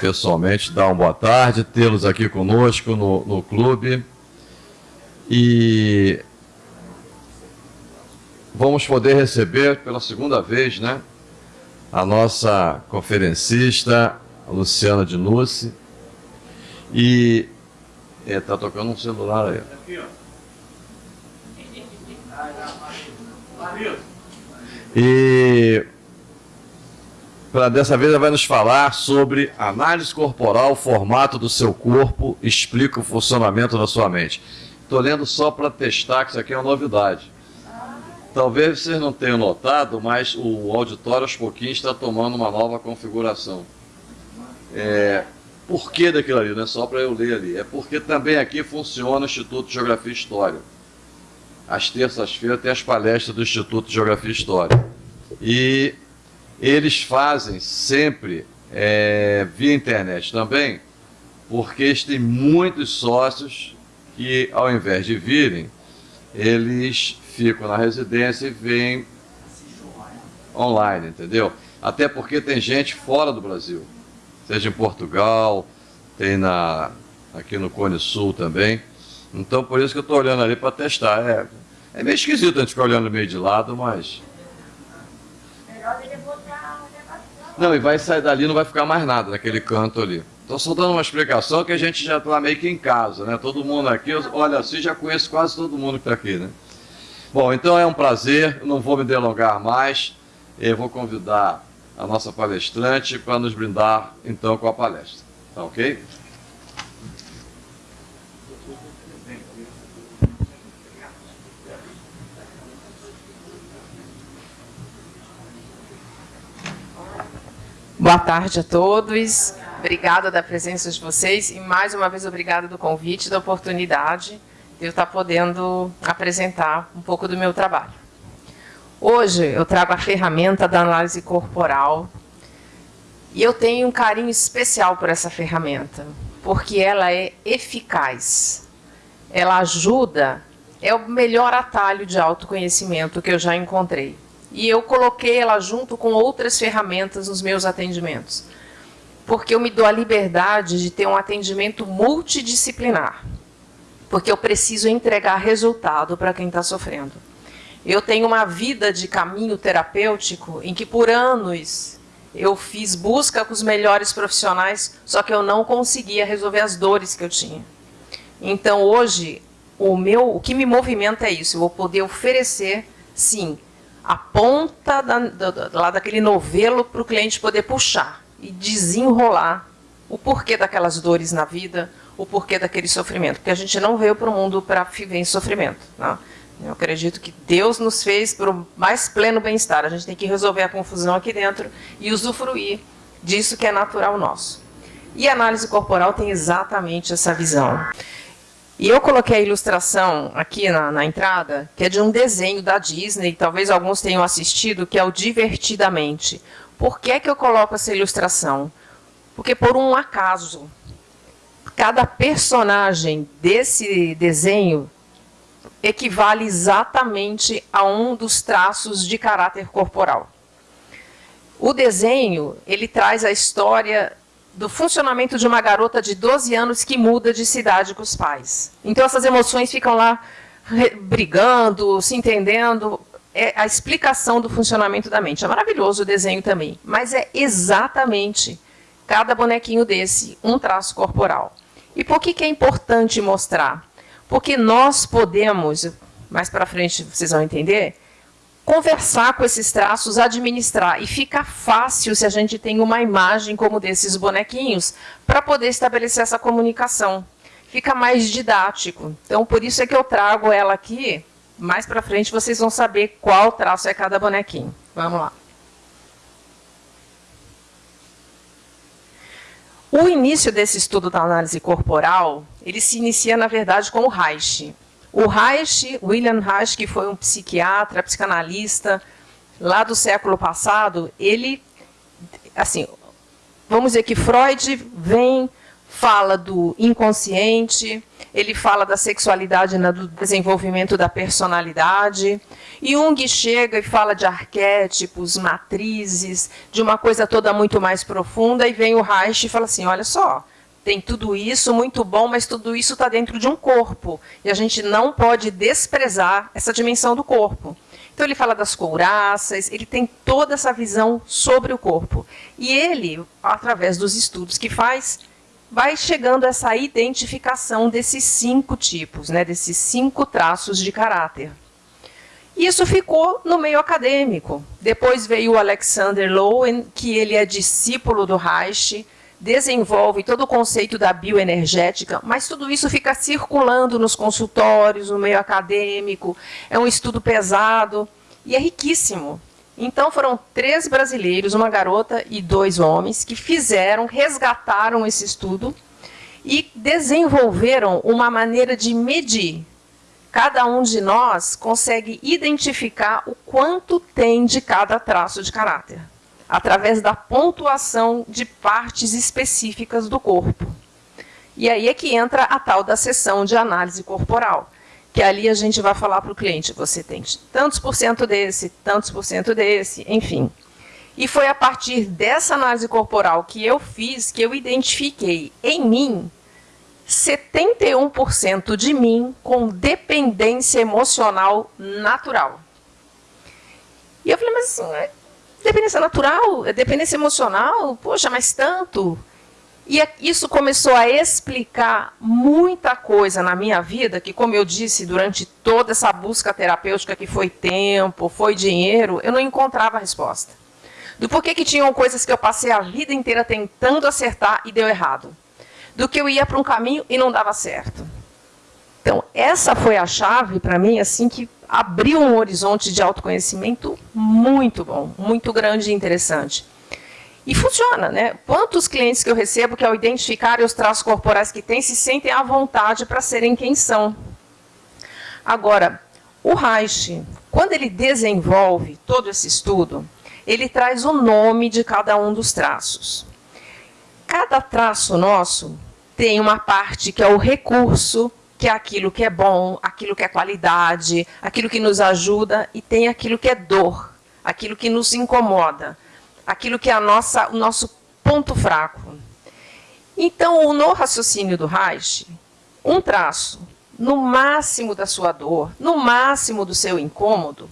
pessoalmente, dar uma boa tarde, tê-los aqui conosco no, no clube. E vamos poder receber pela segunda vez, né, a nossa conferencista, a Luciana de Nuce. E está é, tocando um celular aí. E para dessa vez ela vai nos falar sobre análise corporal, formato do seu corpo, explica o funcionamento da sua mente. Estou lendo só para testar que isso aqui é uma novidade. Talvez vocês não tenham notado, mas o auditório aos pouquinhos está tomando uma nova configuração. É, por que daquilo ali? Não é só para eu ler ali. É porque também aqui funciona o Instituto de Geografia e História. Às terças-feiras tem as palestras do Instituto de Geografia e História. E eles fazem sempre é, via internet também, porque eles têm muitos sócios que, ao invés de virem, eles ficam na residência e vêm online, entendeu? Até porque tem gente fora do Brasil, seja em Portugal, tem na, aqui no Cone Sul também. Então, por isso que eu estou olhando ali para testar. É, é meio esquisito a gente ficar olhando meio de lado, mas Não, e vai sair dali, não vai ficar mais nada naquele canto ali. Estou só dando uma explicação que a gente já está meio que em casa, né? Todo mundo aqui, olha assim, já conheço quase todo mundo que está aqui, né? Bom, então é um prazer, não vou me delongar mais, eu vou convidar a nossa palestrante para nos brindar, então, com a palestra. Tá ok? Boa tarde a todos. Obrigada da presença de vocês e mais uma vez obrigada do convite, da oportunidade de eu estar podendo apresentar um pouco do meu trabalho. Hoje eu trago a ferramenta da análise corporal e eu tenho um carinho especial por essa ferramenta, porque ela é eficaz. Ela ajuda, é o melhor atalho de autoconhecimento que eu já encontrei e eu coloquei ela junto com outras ferramentas nos meus atendimentos. Porque eu me dou a liberdade de ter um atendimento multidisciplinar. Porque eu preciso entregar resultado para quem está sofrendo. Eu tenho uma vida de caminho terapêutico em que por anos eu fiz busca com os melhores profissionais, só que eu não conseguia resolver as dores que eu tinha. Então hoje, o, meu, o que me movimenta é isso, eu vou poder oferecer, sim, a ponta da, da, lá daquele novelo para o cliente poder puxar e desenrolar o porquê daquelas dores na vida, o porquê daquele sofrimento. Porque a gente não veio para o mundo para viver em sofrimento. Né? Eu acredito que Deus nos fez para o mais pleno bem-estar. A gente tem que resolver a confusão aqui dentro e usufruir disso que é natural nosso. E a análise corporal tem exatamente essa visão. E eu coloquei a ilustração aqui na, na, entrada, que é de um desenho da Disney, talvez alguns tenham assistido, que é o Divertidamente. Por que, que eu coloco essa ilustração? Porque por um acaso, cada personagem desse desenho equivale exatamente a um dos traços de caráter corporal. O desenho, ele traz a história do funcionamento de uma garota de 12 anos que muda de cidade com os pais. Então essas emoções ficam lá brigando, se entendendo. É a explicação do funcionamento da mente. É maravilhoso o desenho também, mas é exatamente cada bonequinho desse um traço corporal. E por que, que é importante mostrar? Porque nós podemos, mais para frente vocês vão entender, conversar com esses traços, administrar. E fica fácil se a gente tem uma imagem como desses bonequinhos para poder estabelecer essa comunicação. Fica mais didático. Então, por isso é que eu trago ela aqui. Mais para frente vocês vão saber qual traço é cada bonequinho. Vamos lá. O início desse estudo da análise corporal, ele se inicia, na verdade, com o Reich. O Reich, William Reich, que foi um psiquiatra, psicanalista lá do século passado, ele, assim, vamos dizer que Freud vem fala do inconsciente, ele fala da sexualidade no desenvolvimento da personalidade. Jung chega e fala de arquétipos, matrizes, de uma coisa toda muito mais profunda, e vem o Reich e fala assim, olha só, tem tudo isso, muito bom, mas tudo isso está dentro de um corpo, e a gente não pode desprezar essa dimensão do corpo. Então ele fala das couraças, ele tem toda essa visão sobre o corpo. E ele, através dos estudos que faz, vai chegando a essa identificação desses cinco tipos, né, desses cinco traços de caráter. Isso ficou no meio acadêmico. Depois veio o Alexander Lowen, que ele é discípulo do Reich, desenvolve todo o conceito da bioenergética, mas tudo isso fica circulando nos consultórios, no meio acadêmico, é um estudo pesado e é riquíssimo. Então foram três brasileiros, uma garota e dois homens, que fizeram, resgataram esse estudo e desenvolveram uma maneira de medir. Cada um de nós consegue identificar o quanto tem de cada traço de caráter, através da pontuação de partes específicas do corpo. E aí é que entra a tal da sessão de análise corporal que ali a gente vai falar para o cliente, você tem tantos por cento desse, tantos por cento desse, enfim. E foi a partir dessa análise corporal que eu fiz que eu identifiquei em mim 71% de mim com dependência emocional natural. E eu falei, mas assim, dependência natural? É dependência emocional? Poxa, mas tanto? E é, isso começou a explicar muita coisa na minha vida, que, como eu disse, durante toda essa busca terapêutica, que foi tempo, foi dinheiro, eu não encontrava a resposta. Do porquê que tinham coisas que eu passei a vida inteira tentando acertar e deu errado. Do que eu ia para um caminho e não dava certo. Então, essa foi a chave para mim, assim, que abriu um horizonte de autoconhecimento muito bom, muito grande e interessante. E funciona, né? Quantos clientes que eu recebo que ao identificarem os traços corporais que têm, se sentem à vontade para serem quem são. Agora, o Reich, quando ele desenvolve todo esse estudo, ele traz o nome de cada um dos traços. Cada traço nosso tem uma parte que é o recurso, que é aquilo que é bom, aquilo que é qualidade, aquilo que nos ajuda, e tem aquilo que é dor, aquilo que nos incomoda aquilo que é a nossa, o nosso ponto fraco. Então, no raciocínio do Reich, um traço, no máximo da sua dor, no máximo do seu incômodo,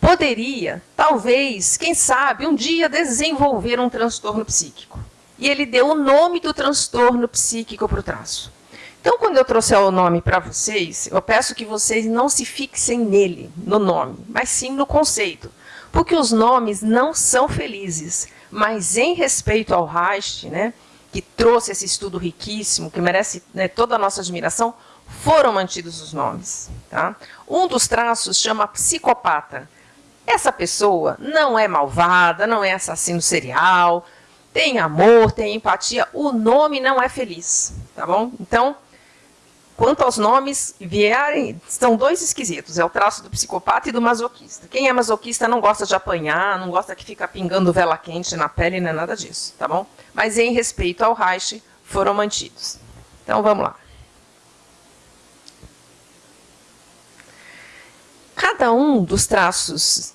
poderia, talvez, quem sabe, um dia desenvolver um transtorno psíquico. E ele deu o nome do transtorno psíquico para o traço. Então, quando eu trouxer o nome para vocês, eu peço que vocês não se fixem nele, no nome, mas sim no conceito. Porque os nomes não são felizes, mas em respeito ao Reich, né, que trouxe esse estudo riquíssimo, que merece né, toda a nossa admiração, foram mantidos os nomes. Tá? Um dos traços chama psicopata. Essa pessoa não é malvada, não é assassino serial, tem amor, tem empatia, o nome não é feliz, tá bom? Então, Quanto aos nomes vierem, são dois esquisitos, é o traço do psicopata e do masoquista. Quem é masoquista não gosta de apanhar, não gosta que fica pingando vela quente na pele, não é nada disso, tá bom? Mas em respeito ao Reich, foram mantidos. Então, vamos lá. Cada um dos traços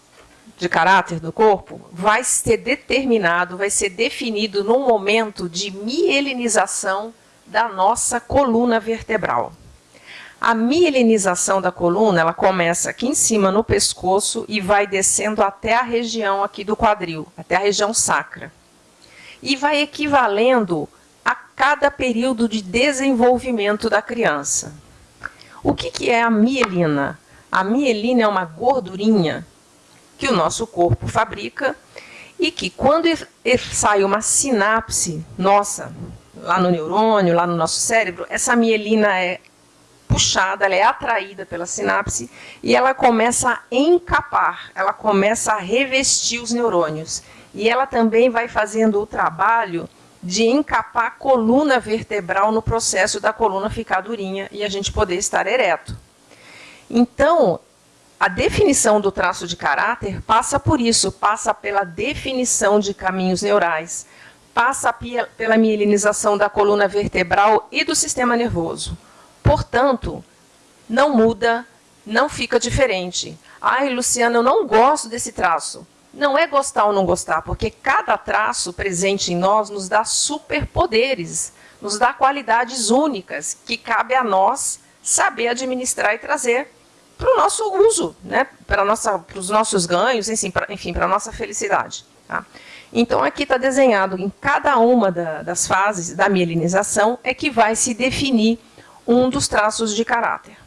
de caráter do corpo vai ser determinado, vai ser definido num momento de mielinização da nossa coluna vertebral. A mielinização da coluna, ela começa aqui em cima no pescoço e vai descendo até a região aqui do quadril, até a região sacra. E vai equivalendo a cada período de desenvolvimento da criança. O que, que é a mielina? A mielina é uma gordurinha que o nosso corpo fabrica e que quando sai uma sinapse nossa, lá no neurônio, lá no nosso cérebro, essa mielina é puxada, ela é atraída pela sinapse e ela começa a encapar, ela começa a revestir os neurônios. E ela também vai fazendo o trabalho de encapar a coluna vertebral no processo da coluna ficar durinha e a gente poder estar ereto. Então, a definição do traço de caráter passa por isso, passa pela definição de caminhos neurais, passa pela mielinização da coluna vertebral e do sistema nervoso. Portanto, não muda, não fica diferente. Ai, Luciana, eu não gosto desse traço. Não é gostar ou não gostar, porque cada traço presente em nós nos dá superpoderes, nos dá qualidades únicas que cabe a nós saber administrar e trazer para o nosso uso, né? para, os nossos ganhos, enfim, para a nossa felicidade. Tá? Então, aqui está desenhado em cada uma da, das fases da mielinização é que vai se definir um dos traços de caráter.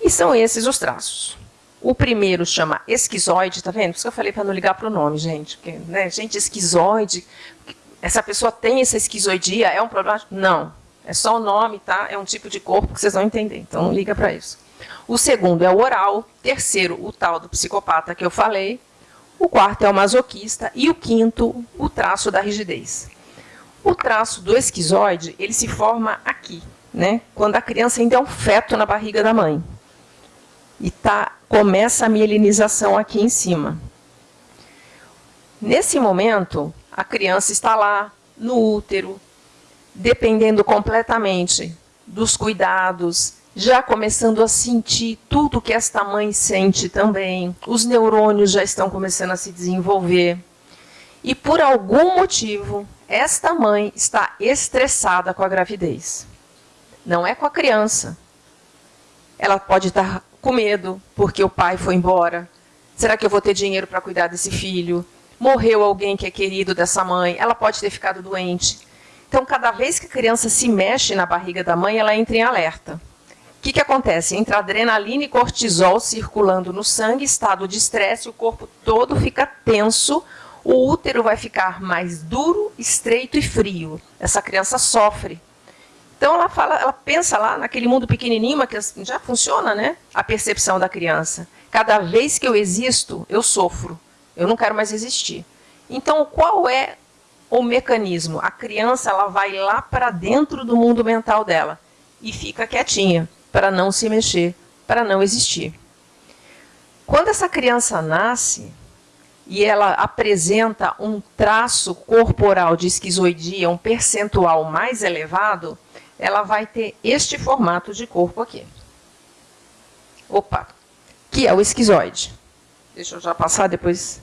E são esses os traços. O primeiro chama esquizoide, tá vendo? Por isso que eu falei para não ligar para o nome, gente. Porque, né, gente, esquizoide, essa pessoa tem essa esquizoidia, é um problema? Não. É só o nome, tá? É um tipo de corpo que vocês vão entender. Então, não liga para isso. O segundo é o oral. Terceiro, o tal do psicopata que eu falei. O quarto é o masoquista. E o quinto, o traço da rigidez. O traço do esquizoide, ele se forma aqui, né? Quando a criança ainda é um feto na barriga da mãe. E tá, começa a mielinização aqui em cima. Nesse momento, a criança está lá, no útero, dependendo completamente dos cuidados, já começando a sentir tudo que esta mãe sente também. Os neurônios já estão começando a se desenvolver. E por algum motivo, esta mãe está estressada com a gravidez. Não é com a criança. Ela pode estar com medo porque o pai foi embora. Será que eu vou ter dinheiro para cuidar desse filho? Morreu alguém que é querido dessa mãe. Ela pode ter ficado doente. Então, cada vez que a criança se mexe na barriga da mãe, ela entra em alerta. O que, que acontece? Entra adrenalina e cortisol circulando no sangue, estado de estresse, o corpo todo fica tenso, o útero vai ficar mais duro, estreito e frio. Essa criança sofre. Então ela fala, ela pensa lá naquele mundo pequenininho, mas já funciona, né? A percepção da criança. Cada vez que eu existo, eu sofro. Eu não quero mais existir. Então, qual é o mecanismo? A criança ela vai lá para dentro do mundo mental dela e fica quietinha para não se mexer, para não existir. Quando essa criança nasce e ela apresenta um traço corporal de esquizoidia, um percentual mais elevado, ela vai ter este formato de corpo aqui. Opa, que é o esquizoide. Deixa eu já passar depois.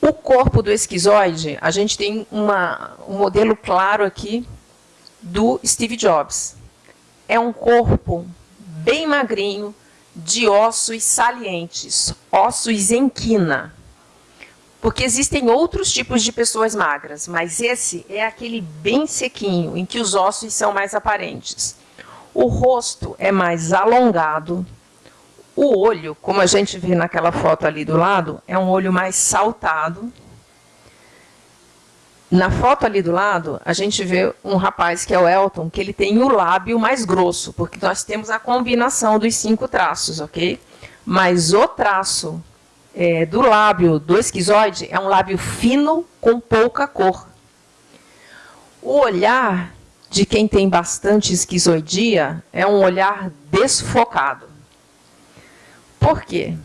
O corpo do esquizoide, a gente tem uma, um modelo claro aqui do Steve Jobs. É um corpo bem magrinho, de ossos salientes, ossos em quina. Porque existem outros tipos de pessoas magras, mas esse é aquele bem sequinho, em que os ossos são mais aparentes. O rosto é mais alongado. O olho, como a gente vê naquela foto ali do lado, é um olho mais saltado. Na foto ali do lado, a gente vê um rapaz que é o Elton, que ele tem o lábio mais grosso, porque nós temos a combinação dos cinco traços, ok? Mas o traço é, do lábio do esquizoide é um lábio fino com pouca cor. O olhar de quem tem bastante esquizoidia é um olhar desfocado. Por quê?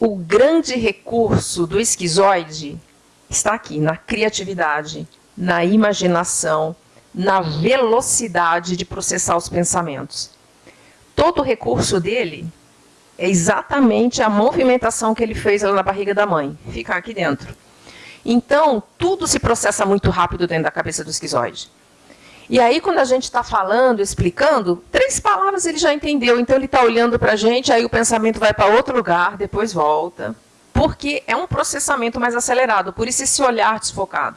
O grande recurso do esquizoide está aqui, na criatividade, na imaginação, na velocidade de processar os pensamentos. Todo o recurso dele é exatamente a movimentação que ele fez lá na barriga da mãe, ficar aqui dentro. Então, tudo se processa muito rápido dentro da cabeça do esquizoide. E aí, quando a gente está falando, explicando, três palavras ele já entendeu. Então, ele está olhando para a gente, aí o pensamento vai para outro lugar, depois volta porque é um processamento mais acelerado, por isso esse olhar desfocado.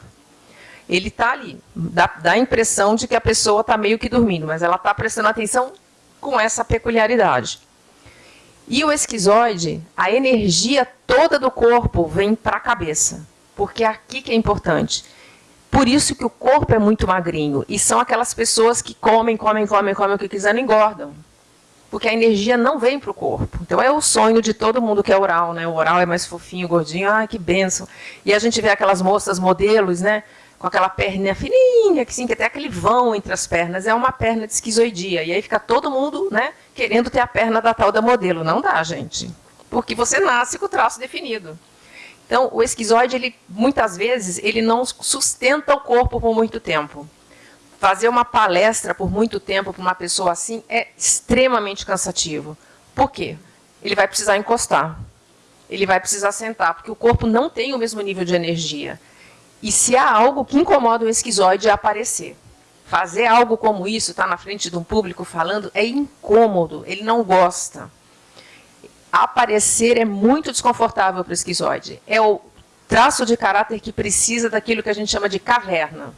Ele está ali, dá, dá, a impressão de que a pessoa está meio que dormindo, mas ela está prestando atenção com essa peculiaridade. E o esquizoide, a energia toda do corpo vem para a cabeça, porque é aqui que é importante. Por isso que o corpo é muito magrinho, e são aquelas pessoas que comem, comem, comem, comem o que quiser e engordam porque a energia não vem para o corpo. Então é o sonho de todo mundo que é oral, né? O oral é mais fofinho, gordinho, ah, que benção. E a gente vê aquelas moças modelos, né? Com aquela perna fininha, que sim, que até aquele vão entre as pernas, é uma perna de esquizoidia. E aí fica todo mundo, né? Querendo ter a perna da tal da modelo. Não dá, gente. porque você nasce com o traço definido. Então, o esquizoide, ele, muitas vezes, ele não sustenta o corpo por muito tempo. Fazer uma palestra por muito tempo para uma pessoa assim é extremamente cansativo. Por quê? Ele vai precisar encostar. Ele vai precisar sentar, porque o corpo não tem o mesmo nível de energia. E se há algo que incomoda o esquizoide é aparecer. Fazer algo como isso, estar tá na frente de um público falando, é incômodo, ele não gosta aparecer é muito desconfortável para o esquizoide. É o traço de caráter que precisa daquilo que a gente chama de caverna.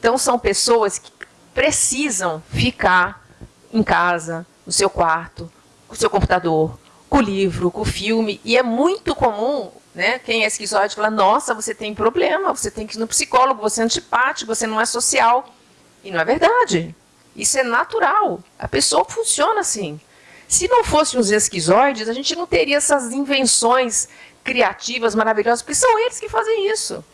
Então, são pessoas que precisam ficar em casa, no seu quarto, com o seu computador, com o livro, com o filme. E é muito comum, né, quem é esquizoide falar, nossa, você tem problema, você tem que ir no psicólogo, você é antipático, você não é social. E não é verdade. Isso é natural. A pessoa funciona assim. Se não fossem os esquizoides, a gente não teria essas invenções criativas, maravilhosas, porque são eles que fazem isso.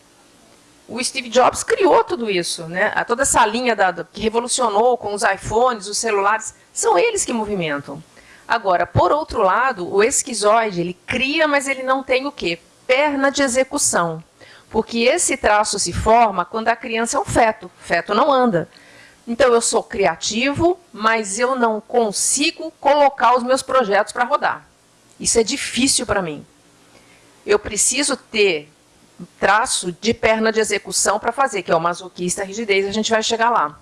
O Steve Jobs criou tudo isso, né? toda essa linha da, que revolucionou com os iPhones, os celulares, são eles que movimentam. Agora, por outro lado, o esquizoide, ele cria, mas ele não tem o quê? Perna de execução. Porque esse traço se forma quando a criança é um feto. O feto não anda. Então, eu sou criativo, mas eu não consigo colocar os meus projetos para rodar. Isso é difícil para mim. Eu preciso ter traço de perna de execução para fazer, que é o masoquista, a rigidez, a gente vai chegar lá.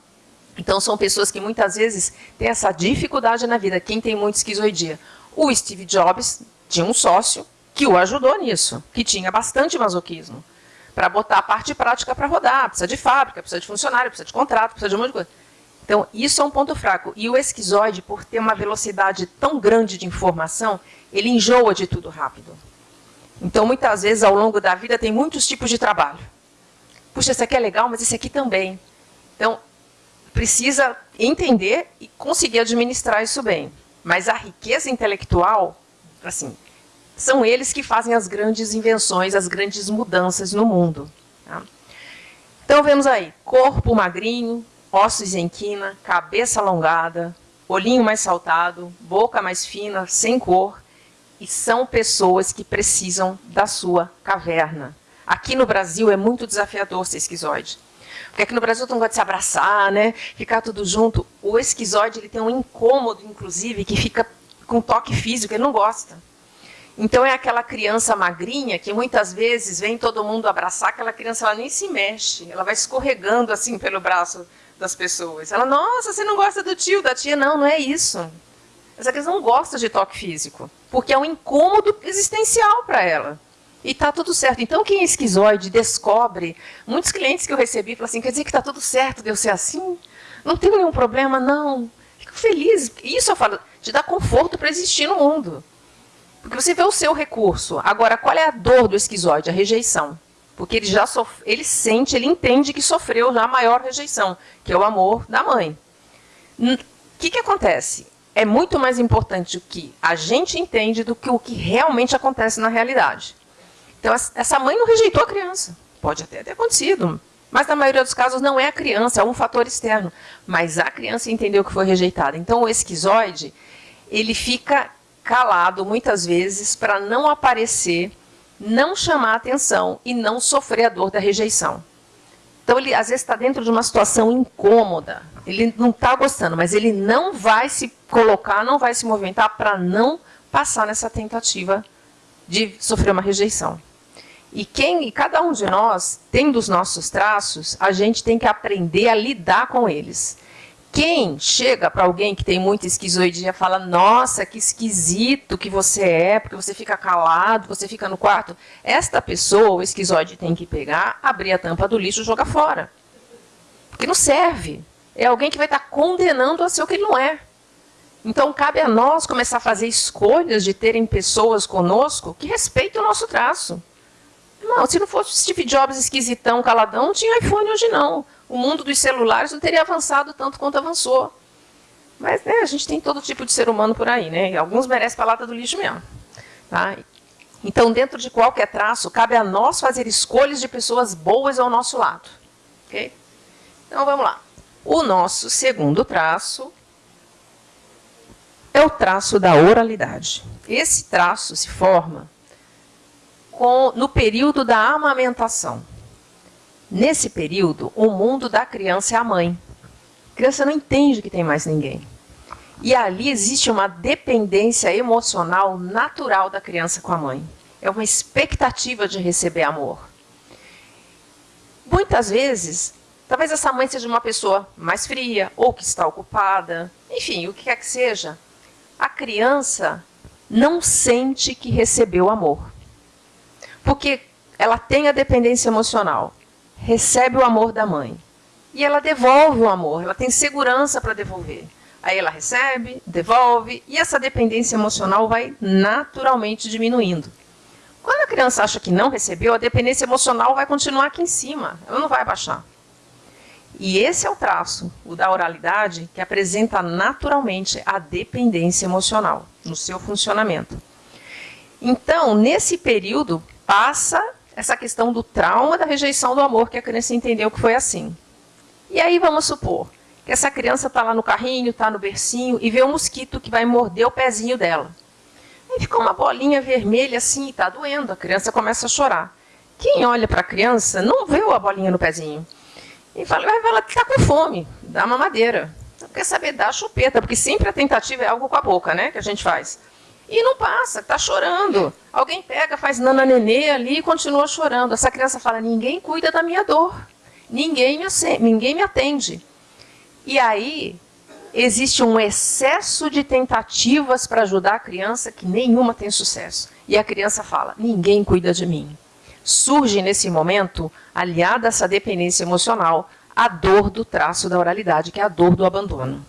Então, são pessoas que muitas vezes têm essa dificuldade na vida. Quem tem muito esquizoidia? O Steve Jobs tinha um sócio que o ajudou nisso, que tinha bastante masoquismo para botar a parte prática para rodar. Precisa de fábrica, precisa de funcionário, precisa de contrato, precisa de um monte de coisa. Então, isso é um ponto fraco. E o esquizoide, por ter uma velocidade tão grande de informação, ele enjoa de tudo rápido. Então, muitas vezes, ao longo da vida, tem muitos tipos de trabalho. Puxa, esse aqui é legal, mas esse aqui também. Então, precisa entender e conseguir administrar isso bem. Mas a riqueza intelectual, assim, são eles que fazem as grandes invenções, as grandes mudanças no mundo. Tá? Então, vemos aí, corpo magrinho, ossos em quina, cabeça alongada, olhinho mais saltado, boca mais fina, sem cor, e são pessoas que precisam da sua caverna. Aqui no Brasil é muito desafiador ser esquizoide. Porque aqui no Brasil todo mundo gosta de se abraçar, né? ficar tudo junto. O esquizoide ele tem um incômodo, inclusive, que fica com toque físico, ele não gosta. Então é aquela criança magrinha que muitas vezes vem todo mundo abraçar, aquela criança ela nem se mexe, ela vai escorregando assim pelo braço das pessoas. Ela, nossa, você não gosta do tio, da tia? Não, não é isso. Essa criança não gosta de toque físico, porque é um incômodo existencial para ela. E está tudo certo. Então, quem é esquizoide descobre, muitos clientes que eu recebi falam assim, quer dizer que está tudo certo de eu ser assim? Não tenho nenhum problema, não. Fico feliz. Isso eu falo, te dá conforto para existir no mundo. Porque você vê o seu recurso. Agora, qual é a dor do esquizoide? A rejeição. Porque ele já ele sente, ele entende que sofreu já a maior rejeição, que é o amor da mãe. O que, que acontece? É muito mais importante o que a gente entende do que o que realmente acontece na realidade. Então, essa mãe não rejeitou a criança. Pode até ter acontecido, mas na maioria dos casos não é a criança, é um fator externo. Mas a criança entendeu que foi rejeitada. Então, o esquizoide, ele fica calado muitas vezes para não aparecer, não chamar atenção e não sofrer a dor da rejeição. Então, ele às vezes está dentro de uma situação incômoda, ele não está gostando, mas ele não vai se colocar, não vai se movimentar para não passar nessa tentativa de sofrer uma rejeição. E quem, e cada um de nós, tendo os nossos traços, a gente tem que aprender a lidar com eles. Quem chega para alguém que tem muita esquizoidia e fala, nossa, que esquisito que você é, porque você fica calado, você fica no quarto, esta pessoa, o esquizoide, tem que pegar, abrir a tampa do lixo e jogar fora. Porque não serve. É alguém que vai estar condenando a ser o que ele não é. Então, cabe a nós começar a fazer escolhas de terem pessoas conosco que respeitem o nosso traço. Não, se não fosse Steve Jobs esquisitão, caladão, não tinha iPhone hoje não o mundo dos celulares não teria avançado tanto quanto avançou. Mas né, a gente tem todo tipo de ser humano por aí, né? E alguns merecem a lata do lixo mesmo. Tá? Então, dentro de qualquer traço, cabe a nós fazer escolhas de pessoas boas ao nosso lado. Okay? Então, vamos lá. O nosso segundo traço é o traço da oralidade. Esse traço se forma com, no período da amamentação. Nesse período, o mundo da criança é a mãe. A criança não entende que tem mais ninguém. E ali existe uma dependência emocional natural da criança com a mãe. É uma expectativa de receber amor. Muitas vezes, talvez essa mãe seja uma pessoa mais fria, ou que está ocupada, enfim, o que quer que seja. A criança não sente que recebeu amor. Porque ela tem a dependência emocional, recebe o amor da mãe. E ela devolve o amor, ela tem segurança para devolver. Aí ela recebe, devolve, e essa dependência emocional vai naturalmente diminuindo. Quando a criança acha que não recebeu, a dependência emocional vai continuar aqui em cima, ela não vai baixar. E esse é o traço, o da oralidade, que apresenta naturalmente a dependência emocional no seu funcionamento. Então, nesse período, passa essa questão do trauma da rejeição do amor, que a criança entendeu que foi assim. E aí vamos supor que essa criança está lá no carrinho, está no bercinho e vê um mosquito que vai morder o pezinho dela. Aí fica uma bolinha vermelha assim, está doendo, a criança começa a chorar. Quem olha para a criança não vê a bolinha no pezinho. E fala, ela está com fome, dá uma madeira. Não quer saber, dá chupeta, porque sempre a tentativa é algo com a boca, né, que a gente faz. E não passa, está chorando. Alguém pega, faz nana nenê ali e continua chorando. Essa criança fala, ninguém cuida da minha dor. Ninguém me, ninguém me atende. E aí existe um excesso de tentativas para ajudar a criança que nenhuma tem sucesso. E a criança fala, ninguém cuida de mim. Surge nesse momento, aliada a essa dependência emocional, a dor do traço da oralidade, que é a dor do abandono.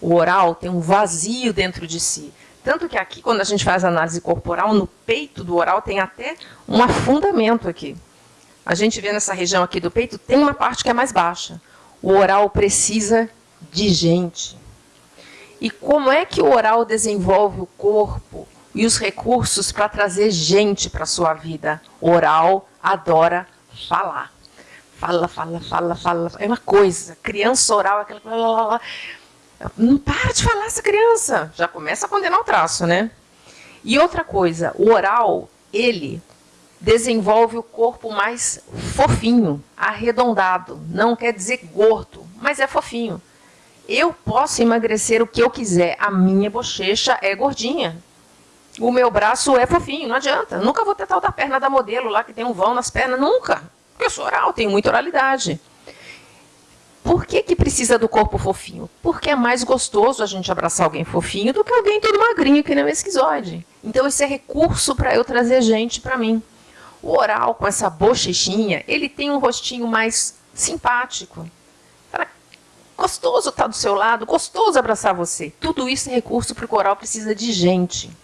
O oral tem um vazio dentro de si. Tanto que aqui, quando a gente faz análise corporal, no peito do oral tem até um afundamento aqui. A gente vê nessa região aqui do peito, tem uma parte que é mais baixa. O oral precisa de gente. E como é que o oral desenvolve o corpo e os recursos para trazer gente para a sua vida? O oral adora falar. Fala, fala, fala, fala. É uma coisa. Criança oral, aquela. Não para de falar essa criança. Já começa a condenar o traço, né? E outra coisa, o oral, ele desenvolve o corpo mais fofinho, arredondado. Não quer dizer gordo, mas é fofinho. Eu posso emagrecer o que eu quiser. A minha bochecha é gordinha. O meu braço é fofinho, não adianta. Nunca vou ter tal da perna da modelo lá que tem um vão nas pernas, nunca. Porque eu sou oral, tenho muita oralidade. Por que, que precisa do corpo fofinho? Porque é mais gostoso a gente abraçar alguém fofinho do que alguém todo magrinho que nem um esquizoide. Então esse é recurso para eu trazer gente para mim. O oral, com essa bochechinha, ele tem um rostinho mais simpático. gostoso estar tá do seu lado, gostoso abraçar você. Tudo isso é recurso para o oral precisa de gente.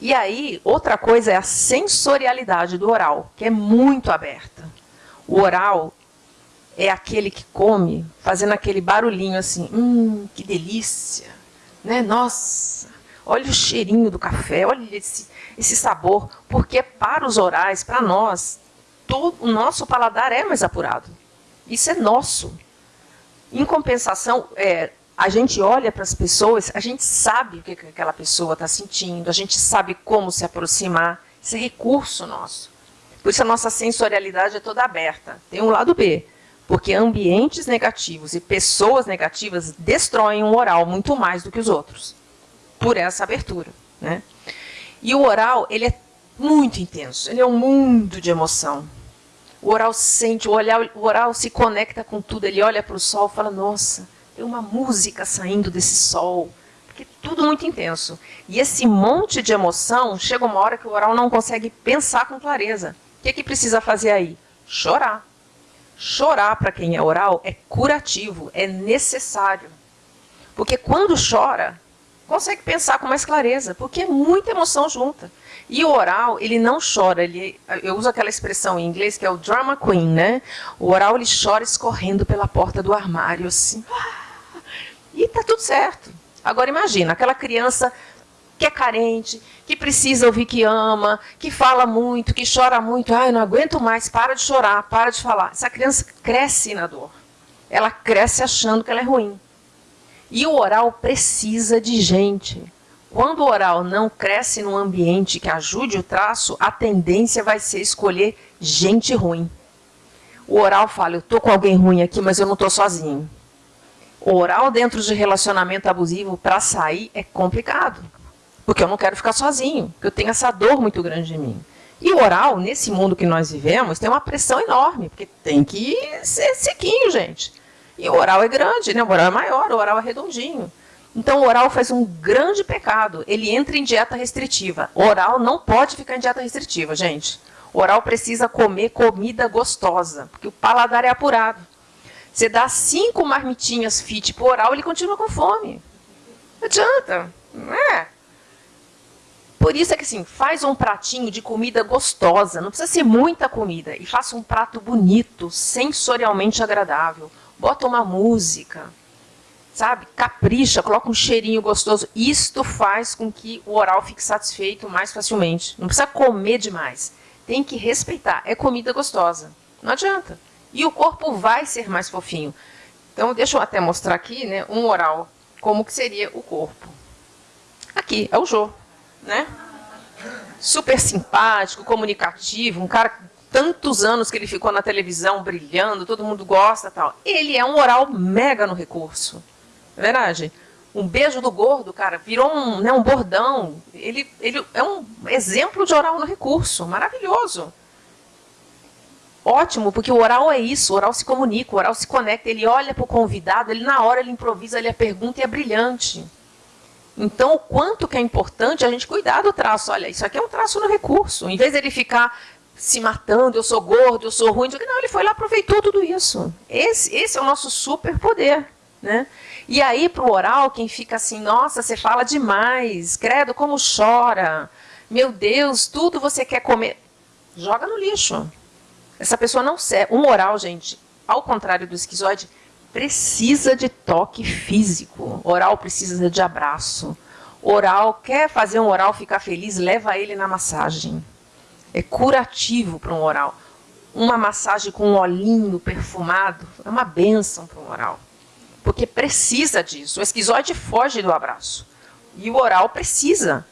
E aí, outra coisa é a sensorialidade do oral, que é muito aberta. O oral é aquele que come fazendo aquele barulhinho assim, hum, que delícia, né? Nossa, olha o cheirinho do café, olha esse, esse sabor, porque para os orais, para nós, todo, o nosso paladar é mais apurado. Isso é nosso. Em compensação, é, a gente olha para as pessoas, a gente sabe o que aquela pessoa está sentindo, a gente sabe como se aproximar. Isso é recurso nosso. Por isso a nossa sensorialidade é toda aberta. Tem um lado B, porque ambientes negativos e pessoas negativas destroem o oral muito mais do que os outros, por essa abertura. Né? E o oral, ele é muito intenso, ele é um mundo de emoção. O oral sente, o, olhar, o oral se conecta com tudo, ele olha para o sol e fala, nossa, tem uma música saindo desse sol, porque tudo muito intenso. E esse monte de emoção, chega uma hora que o oral não consegue pensar com clareza. O que, é que precisa fazer aí? Chorar. Chorar para quem é oral é curativo, é necessário. Porque quando chora, consegue pensar com mais clareza, porque é muita emoção junta. E o oral, ele não chora, ele, eu uso aquela expressão em inglês que é o drama queen, né? O oral, ele chora escorrendo pela porta do armário, assim. E está tudo certo. Agora imagina, aquela criança que é carente, que precisa ouvir que ama, que fala muito, que chora muito, ai, não aguento mais, para de chorar, para de falar. Essa criança cresce na dor. Ela cresce achando que ela é ruim. E o oral precisa de gente. Quando o oral não cresce num ambiente que ajude o traço, a tendência vai ser escolher gente ruim. O oral fala, eu estou com alguém ruim aqui, mas eu não estou sozinho. Oral dentro de relacionamento abusivo, para sair, é complicado. Porque eu não quero ficar sozinho, porque eu tenho essa dor muito grande em mim. E o oral, nesse mundo que nós vivemos, tem uma pressão enorme, porque tem que ser sequinho, gente. E o oral é grande, né? o oral é maior, o oral é redondinho. Então, o oral faz um grande pecado. Ele entra em dieta restritiva. O oral não pode ficar em dieta restritiva, gente. O oral precisa comer comida gostosa, porque o paladar é apurado. Você dá cinco marmitinhas fit o oral, ele continua com fome. Não adianta, não é? Por isso é que assim, faz um pratinho de comida gostosa, não precisa ser muita comida, e faça um prato bonito, sensorialmente agradável. Bota uma música, sabe? Capricha, coloca um cheirinho gostoso. Isto faz com que o oral fique satisfeito mais facilmente. Não precisa comer demais. Tem que respeitar. É comida gostosa. Não adianta. E o corpo vai ser mais fofinho. Então, deixa eu até mostrar aqui, né, um oral, como que seria o corpo. Aqui, é o Jô né? Super simpático, comunicativo, um cara tantos anos que ele ficou na televisão brilhando, todo mundo gosta tal. Ele é um oral mega no recurso. É verdade? Um beijo do gordo, cara, virou um, né, um bordão. Ele, ele é um exemplo de oral no recurso, maravilhoso. Ótimo, porque o oral é isso, o oral se comunica, o oral se conecta, ele olha para o convidado, ele na hora ele improvisa, ele a pergunta e é brilhante. Então, o quanto que é importante a gente cuidar do traço. Olha, isso aqui é um traço no recurso. Em vez dele ficar se matando, eu sou gordo, eu sou ruim, não, ele foi lá aproveitou tudo isso. Esse, esse é o nosso superpoder. Né? E aí, para o oral, quem fica assim, nossa, você fala demais, credo, como chora, meu Deus, tudo você quer comer, joga no lixo. Essa pessoa não serve. Um oral, gente, ao contrário do esquizoide, precisa de toque físico. Oral precisa de abraço. Oral, quer fazer um oral ficar feliz, leva ele na massagem. É curativo para um oral. Uma massagem com um olhinho perfumado é uma benção para um oral. Porque precisa disso. O esquizoide foge do abraço. E o oral precisa.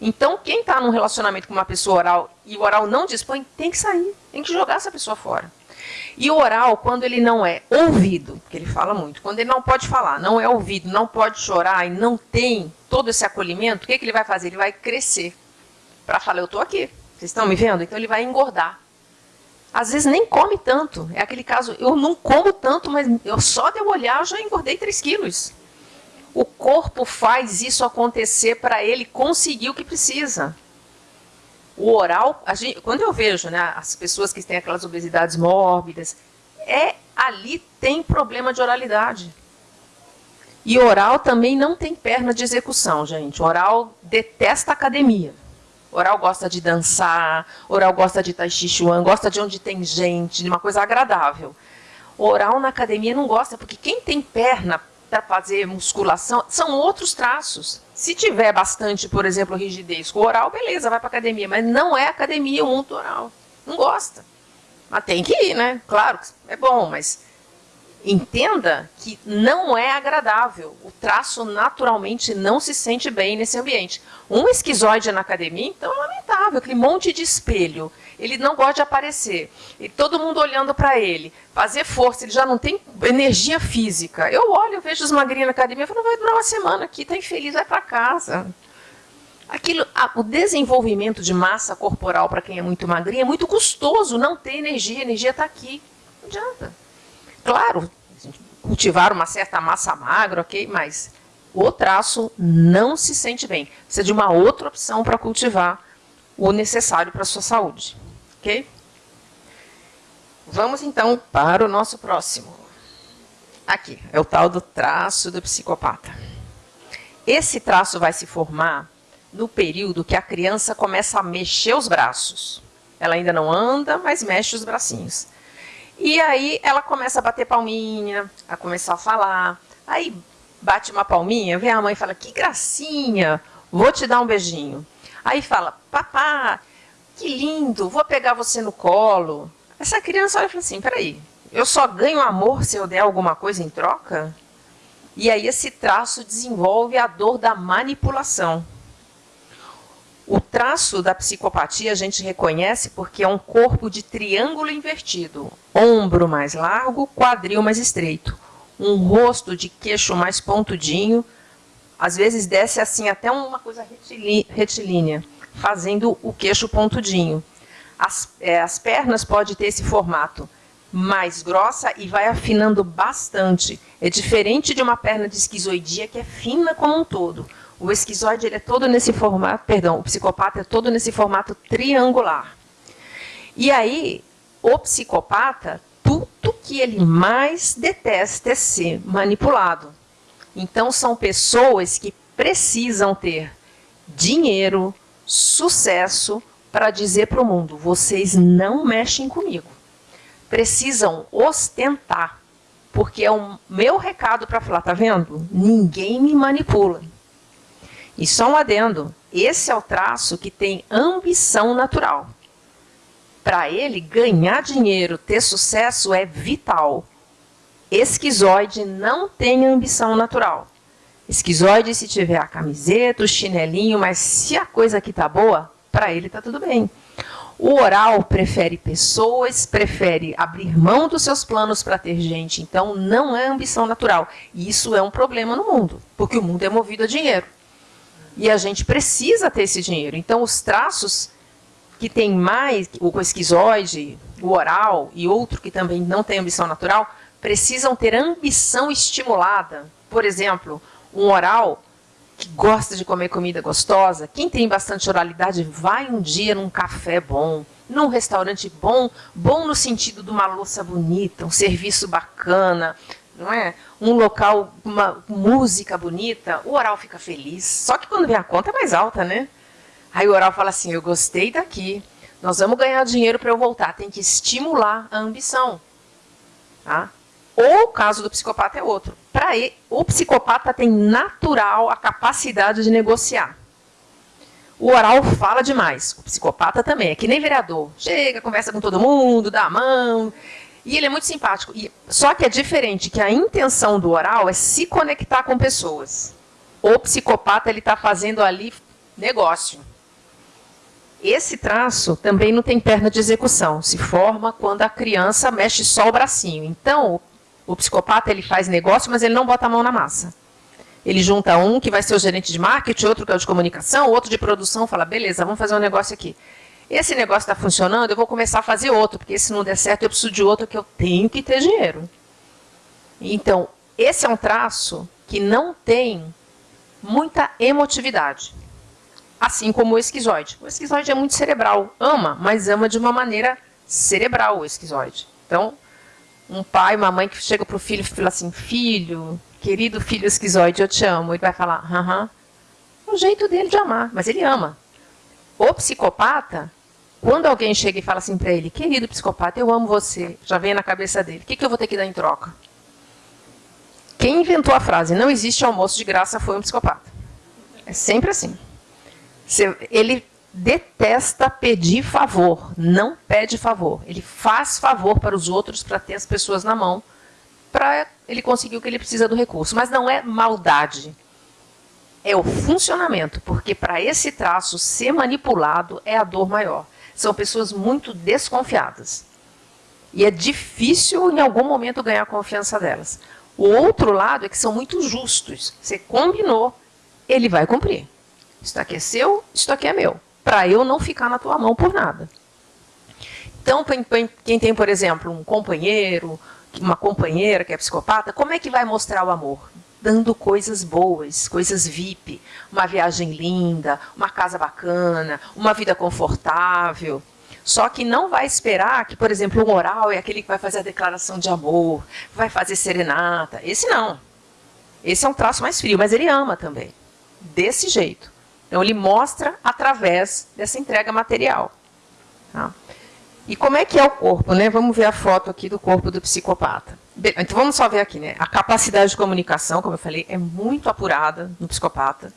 Então, quem está num relacionamento com uma pessoa oral e o oral não dispõe, tem que sair. Tem que jogar essa pessoa fora. E o oral, quando ele não é ouvido, porque ele fala muito, quando ele não pode falar, não é ouvido, não pode chorar e não tem todo esse acolhimento, o que, que ele vai fazer? Ele vai crescer para falar, eu estou aqui, vocês estão me vendo? Então ele vai engordar. Às vezes nem come tanto. É aquele caso, eu não como tanto, mas eu só de eu olhar eu já engordei 3 quilos. O corpo faz isso acontecer para ele conseguir o que precisa o oral, gente, quando eu vejo né, as pessoas que têm aquelas obesidades mórbidas, é ali tem problema de oralidade. E oral também não tem perna de execução, gente. Oral detesta academia. Oral gosta de dançar, oral gosta de tai chi chuan, gosta de onde tem gente, de uma coisa agradável. Oral na academia não gosta, porque quem tem perna para fazer musculação são outros traços. Se tiver bastante, por exemplo, rigidez com oral, beleza, vai para academia. Mas não é academia o mundo oral. Não gosta. Mas tem que ir, né? Claro, é bom, mas entenda que não é agradável. O traço naturalmente não se sente bem nesse ambiente. Um esquizoide na academia, então, é lamentável. Aquele monte de espelho. Ele não gosta de aparecer. E todo mundo olhando para ele. Fazer força, ele já não tem energia física. Eu olho, eu vejo os magrinhos na academia, eu falo, vai durar uma semana aqui, tá infeliz, vai para casa. Aquilo, a, o desenvolvimento de massa corporal para quem é muito magrinho é muito custoso, não tem energia, a energia está aqui. Não adianta. Claro, cultivar uma certa massa magra, ok, mas o traço não se sente bem. Precisa de uma outra opção para cultivar o necessário para a sua saúde. Ok? Vamos então para o nosso próximo. Aqui, é o tal do traço do psicopata. Esse traço vai se formar no período que a criança começa a mexer os braços. Ela ainda não anda, mas mexe os bracinhos. E aí ela começa a bater palminha, a começar a falar. Aí bate uma palminha, vem a mãe e fala, que gracinha, vou te dar um beijinho. Aí fala, papá, que lindo, vou pegar você no colo. Essa criança olha e fala assim, peraí, eu só ganho amor se eu der alguma coisa em troca? E aí esse traço desenvolve a dor da manipulação. O traço da psicopatia a gente reconhece porque é um corpo de triângulo invertido, ombro mais largo, quadril mais estreito, um rosto de queixo mais pontudinho, às vezes desce assim até uma coisa retilínea, fazendo o queixo pontudinho. As, é, as pernas podem ter esse formato mais grossa e vai afinando bastante. É diferente de uma perna de esquizoidia que é fina como um todo. O esquizoide ele é todo nesse formato, perdão, o psicopata é todo nesse formato triangular. E aí, o psicopata, tudo que ele mais detesta é ser manipulado. Então, são pessoas que precisam ter dinheiro, sucesso, para dizer para o mundo: vocês não mexem comigo precisam ostentar, porque é o meu recado para falar, tá vendo? Ninguém me manipula. E só um adendo, esse é o traço que tem ambição natural. Para ele, ganhar dinheiro, ter sucesso é vital. Esquizoide não tem ambição natural. Esquizoide, se tiver a camiseta, o chinelinho, mas se a coisa aqui tá boa, para ele tá tudo bem. O oral prefere pessoas, prefere abrir mão dos seus planos para ter gente. Então, não é ambição natural. E isso é um problema no mundo, porque o mundo é movido a dinheiro. E a gente precisa ter esse dinheiro. Então, os traços que tem mais, o esquizoide, o oral e outro que também não tem ambição natural, precisam ter ambição estimulada. Por exemplo, um oral que gosta de comer comida gostosa, quem tem bastante oralidade, vai um dia num café bom, num restaurante bom, bom no sentido de uma louça bonita, um serviço bacana, não é? Um local, uma música bonita, o oral fica feliz. Só que quando vem a conta é mais alta, né? Aí o oral fala assim: eu gostei daqui, nós vamos ganhar dinheiro para eu voltar. Tem que estimular a ambição. Tá? Ou o caso do psicopata é outro. Para o psicopata tem natural a capacidade de negociar. O oral fala demais. O psicopata também. É que nem vereador. Chega, conversa com todo mundo, dá a mão. E ele é muito simpático. E, só que é diferente que a intenção do oral é se conectar com pessoas. O psicopata ele está fazendo ali negócio. Esse traço também não tem perna de execução. Se forma quando a criança mexe só o bracinho. Então, o psicopata ele faz negócio, mas ele não bota a mão na massa. Ele junta um que vai ser o gerente de marketing, outro que é o de comunicação, outro de produção, fala, beleza, vamos fazer um negócio aqui. Esse negócio está funcionando, eu vou começar a fazer outro, porque se não der certo, eu preciso de outro que eu tenho que ter dinheiro. Então, esse é um traço que não tem muita emotividade. Assim como o esquizoide. O esquizoide é muito cerebral, ama, mas ama de uma maneira cerebral o esquizoide. Então, um pai, uma mãe que chega para o filho e fala assim, filho, querido filho esquizoide, eu te amo. Ele vai falar, aham. É o jeito dele de amar, mas ele ama. O psicopata, quando alguém chega e fala assim para ele, querido psicopata, eu amo você, já vem na cabeça dele, o que, que eu vou ter que dar em troca? Quem inventou a frase, não existe almoço de graça, foi um psicopata. É sempre assim. Ele detesta pedir favor, não pede favor. Ele faz favor para os outros para ter as pessoas na mão, para ele conseguir o que ele precisa do recurso. Mas não é maldade. É o funcionamento, porque para esse traço ser manipulado é a dor maior. São pessoas muito desconfiadas. E é difícil em algum momento ganhar a confiança delas. O outro lado é que são muito justos. Você combinou, ele vai cumprir. Isso aqui é seu, isso aqui é meu para eu não ficar na tua mão por nada. Então, quem tem, por exemplo, um companheiro, uma companheira que é psicopata, como é que vai mostrar o amor? Dando coisas boas, coisas VIP, uma viagem linda, uma casa bacana, uma vida confortável. Só que não vai esperar que, por exemplo, o oral é aquele que vai fazer a declaração de amor, vai fazer serenata. Esse não. Esse é um traço mais frio, mas ele ama também. Desse jeito. Então, ele mostra através dessa entrega material. Tá? E como é que é o corpo? Né? Vamos ver a foto aqui do corpo do psicopata. Então, vamos só ver aqui. Né? A capacidade de comunicação, como eu falei, é muito apurada no psicopata.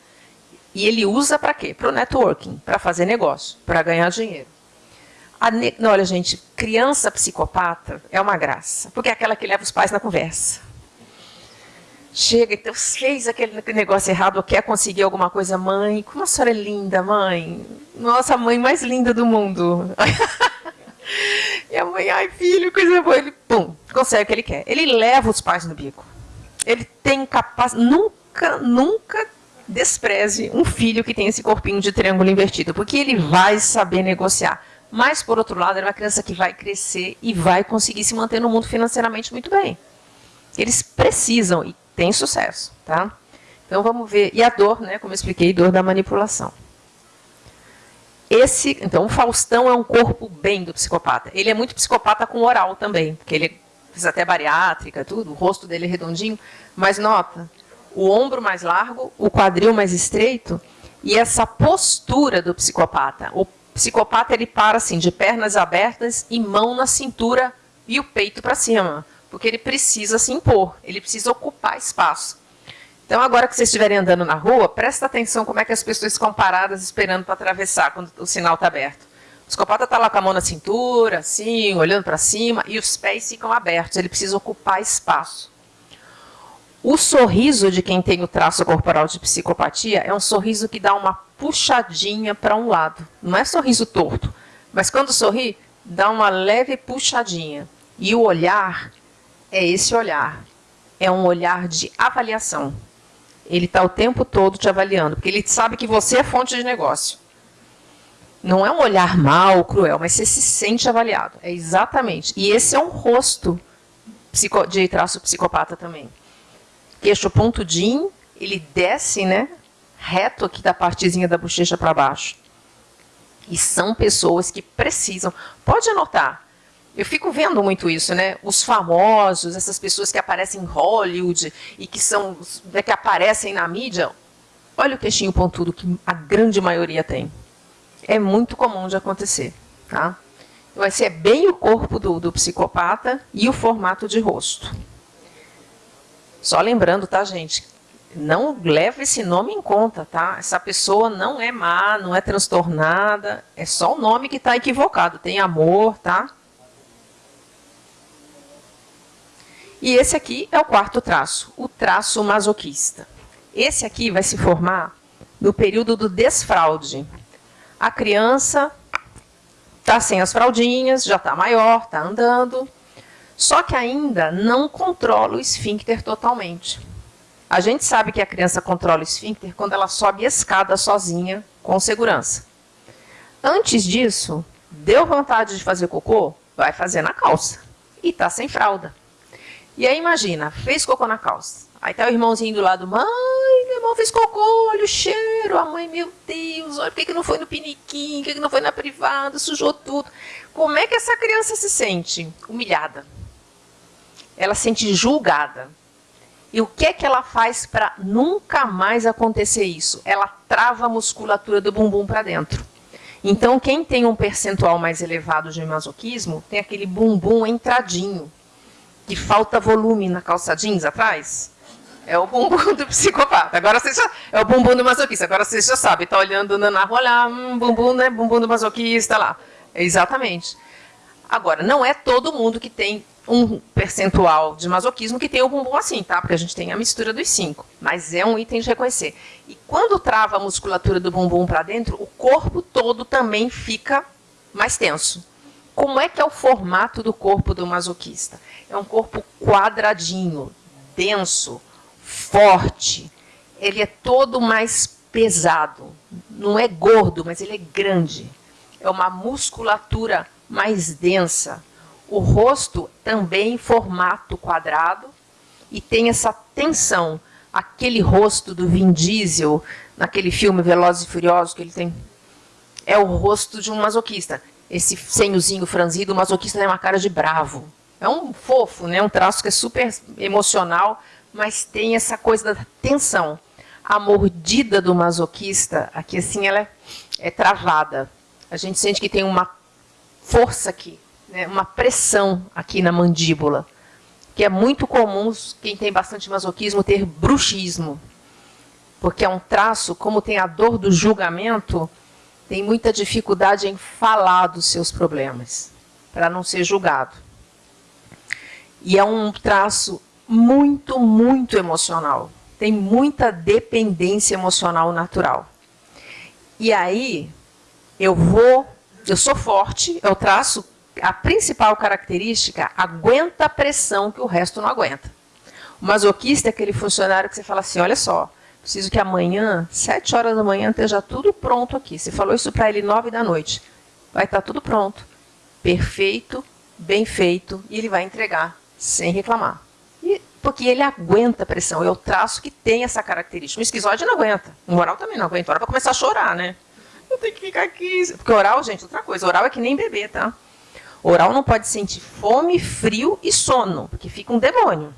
E ele usa para quê? Para o networking, para fazer negócio, para ganhar dinheiro. Ne... Olha, gente, criança psicopata é uma graça, porque é aquela que leva os pais na conversa. Chega, então fez aquele negócio errado, quer conseguir alguma coisa, mãe, como a senhora é linda, mãe. Nossa, mãe mais linda do mundo. e a mãe, ai filho, coisa boa. Ele, pum, consegue o que ele quer. Ele leva os pais no bico. Ele tem capacidade, nunca, nunca despreze um filho que tem esse corpinho de triângulo invertido, porque ele vai saber negociar. Mas, por outro lado, é uma criança que vai crescer e vai conseguir se manter no mundo financeiramente muito bem. Eles precisam, e tem sucesso, tá? Então vamos ver. E a dor, né, como eu expliquei, dor da manipulação. Esse, então, o Faustão é um corpo bem do psicopata. Ele é muito psicopata com oral também, porque ele fez até bariátrica, tudo, o rosto dele é redondinho, mas nota, o ombro mais largo, o quadril mais estreito e essa postura do psicopata. O psicopata ele para assim, de pernas abertas e mão na cintura e o peito para cima porque ele precisa se impor, ele precisa ocupar espaço. Então, agora que vocês estiverem andando na rua, presta atenção como é que as pessoas ficam paradas esperando para atravessar quando o sinal está aberto. O psicopata está lá com a mão na cintura, assim, olhando para cima, e os pés ficam abertos, ele precisa ocupar espaço. O sorriso de quem tem o traço corporal de psicopatia é um sorriso que dá uma puxadinha para um lado. Não é sorriso torto, mas quando sorri, dá uma leve puxadinha. E o olhar é esse olhar. É um olhar de avaliação. Ele está o tempo todo te avaliando, porque ele sabe que você é fonte de negócio. Não é um olhar mal, cruel, mas você se sente avaliado. É exatamente. E esse é um rosto de traço psicopata também. Queixo pontudinho, ele desce, né? Reto aqui da partezinha da bochecha para baixo. E são pessoas que precisam. Pode anotar, eu fico vendo muito isso, né? Os famosos, essas pessoas que aparecem em Hollywood e que são né, que aparecem na mídia. Olha o queixinho pontudo que a grande maioria tem. É muito comum de acontecer, tá? Vai ser bem o corpo do, do psicopata e o formato de rosto. Só lembrando, tá, gente? Não leve esse nome em conta, tá? Essa pessoa não é má, não é transtornada, é só o nome que está equivocado. Tem amor, tá? E esse aqui é o quarto traço, o traço masoquista. Esse aqui vai se formar no período do desfraude. A criança está sem as fraldinhas, já está maior, está andando, só que ainda não controla o esfíncter totalmente. A gente sabe que a criança controla o esfíncter quando ela sobe a escada sozinha, com segurança. Antes disso, deu vontade de fazer cocô? Vai fazer na calça. E está sem fralda. E aí imagina, fez cocô na calça. Aí tá o irmãozinho do lado, mãe, meu irmão fez cocô, olha o cheiro. A mãe, meu Deus, olha por que, que não foi no piniquim, por que, que não foi na privada, sujou tudo. Como é que essa criança se sente? Humilhada. Ela se sente julgada. E o que é que ela faz para nunca mais acontecer isso? Ela trava a musculatura do bumbum para dentro. Então, quem tem um percentual mais elevado de masoquismo, tem aquele bumbum entradinho que falta volume na calça jeans atrás, é o bumbum do psicopata. Agora você já, é o bumbum do masoquista. Agora você já sabe, está olhando na rua, olha, hum, bumbum, né? Bumbum do masoquista lá. exatamente. Agora, não é todo mundo que tem um percentual de masoquismo que tem o bumbum assim, tá? Porque a gente tem a mistura dos cinco. Mas é um item de reconhecer. E quando trava a musculatura do bumbum para dentro, o corpo todo também fica mais tenso. Como é que é o formato do corpo do masoquista? É um corpo quadradinho, denso, forte. Ele é todo mais pesado. Não é gordo, mas ele é grande. É uma musculatura mais densa. O rosto também em formato quadrado e tem essa tensão. Aquele rosto do Vin Diesel, naquele filme Velozes e Furiosos, que ele tem, é o rosto de um masoquista esse senhozinho franzido, o masoquista tem uma cara de bravo. É um fofo, né? um traço que é super emocional, mas tem essa coisa da tensão. A mordida do masoquista, aqui assim, ela é, é travada. A gente sente que tem uma força aqui, né? uma pressão aqui na mandíbula, que é muito comum quem tem bastante masoquismo ter bruxismo, porque é um traço, como tem a dor do julgamento, tem muita dificuldade em falar dos seus problemas, para não ser julgado. E é um traço muito, muito emocional. Tem muita dependência emocional natural. E aí, eu vou, eu sou forte, eu traço a principal característica, aguenta a pressão que o resto não aguenta. O masoquista é aquele funcionário que você fala assim, olha só, preciso que amanhã, sete horas da manhã, esteja tudo pronto aqui. Você falou isso para ele nove da noite. Vai estar tudo pronto, perfeito, bem feito, e ele vai entregar, sem reclamar. E, porque ele aguenta a pressão, é o traço que tem essa característica. O esquizoide não aguenta, o oral também não aguenta, o oral vai começar a chorar, né? Eu tenho que ficar aqui. Porque oral, gente, outra coisa, oral é que nem bebê, tá? Oral não pode sentir fome, frio e sono, porque fica um demônio.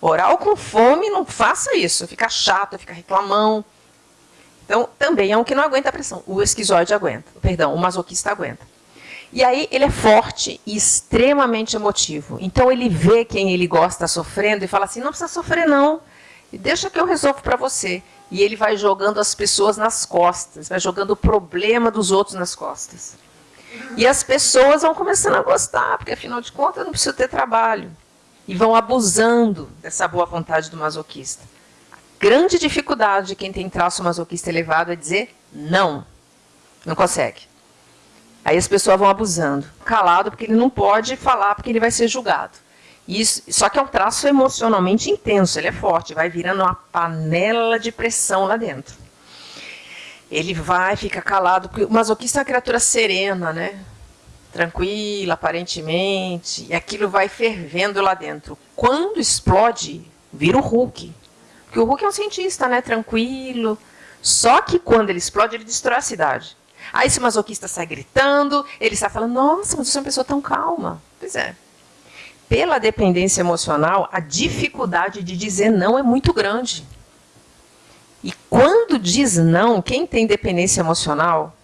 Oral com fome, não faça isso, fica chato, fica reclamão. Então, também é um que não aguenta a pressão. O esquizoide aguenta, perdão, o masoquista aguenta. E aí ele é forte e extremamente emotivo. Então ele vê quem ele gosta sofrendo e fala assim, não precisa sofrer não, deixa que eu resolvo para você. E ele vai jogando as pessoas nas costas, vai jogando o problema dos outros nas costas. E as pessoas vão começando a gostar, porque afinal de contas eu não preciso ter trabalho. E vão abusando dessa boa vontade do masoquista. A grande dificuldade de quem tem traço masoquista elevado é dizer não. Não consegue. Aí as pessoas vão abusando. Calado, porque ele não pode falar, porque ele vai ser julgado. Isso, só que é um traço emocionalmente intenso, ele é forte, vai virando uma panela de pressão lá dentro. Ele vai, fica calado, porque o masoquista é uma criatura serena, né? Tranquila, aparentemente, e aquilo vai fervendo lá dentro. Quando explode, vira o Hulk. Porque o Hulk é um cientista, né? Tranquilo. Só que quando ele explode, ele destrói a cidade. Aí esse masoquista sai gritando, ele está falando, nossa, mas você é uma pessoa tão calma. Pois é. Pela dependência emocional, a dificuldade de dizer não é muito grande. E quando diz não, quem tem dependência emocional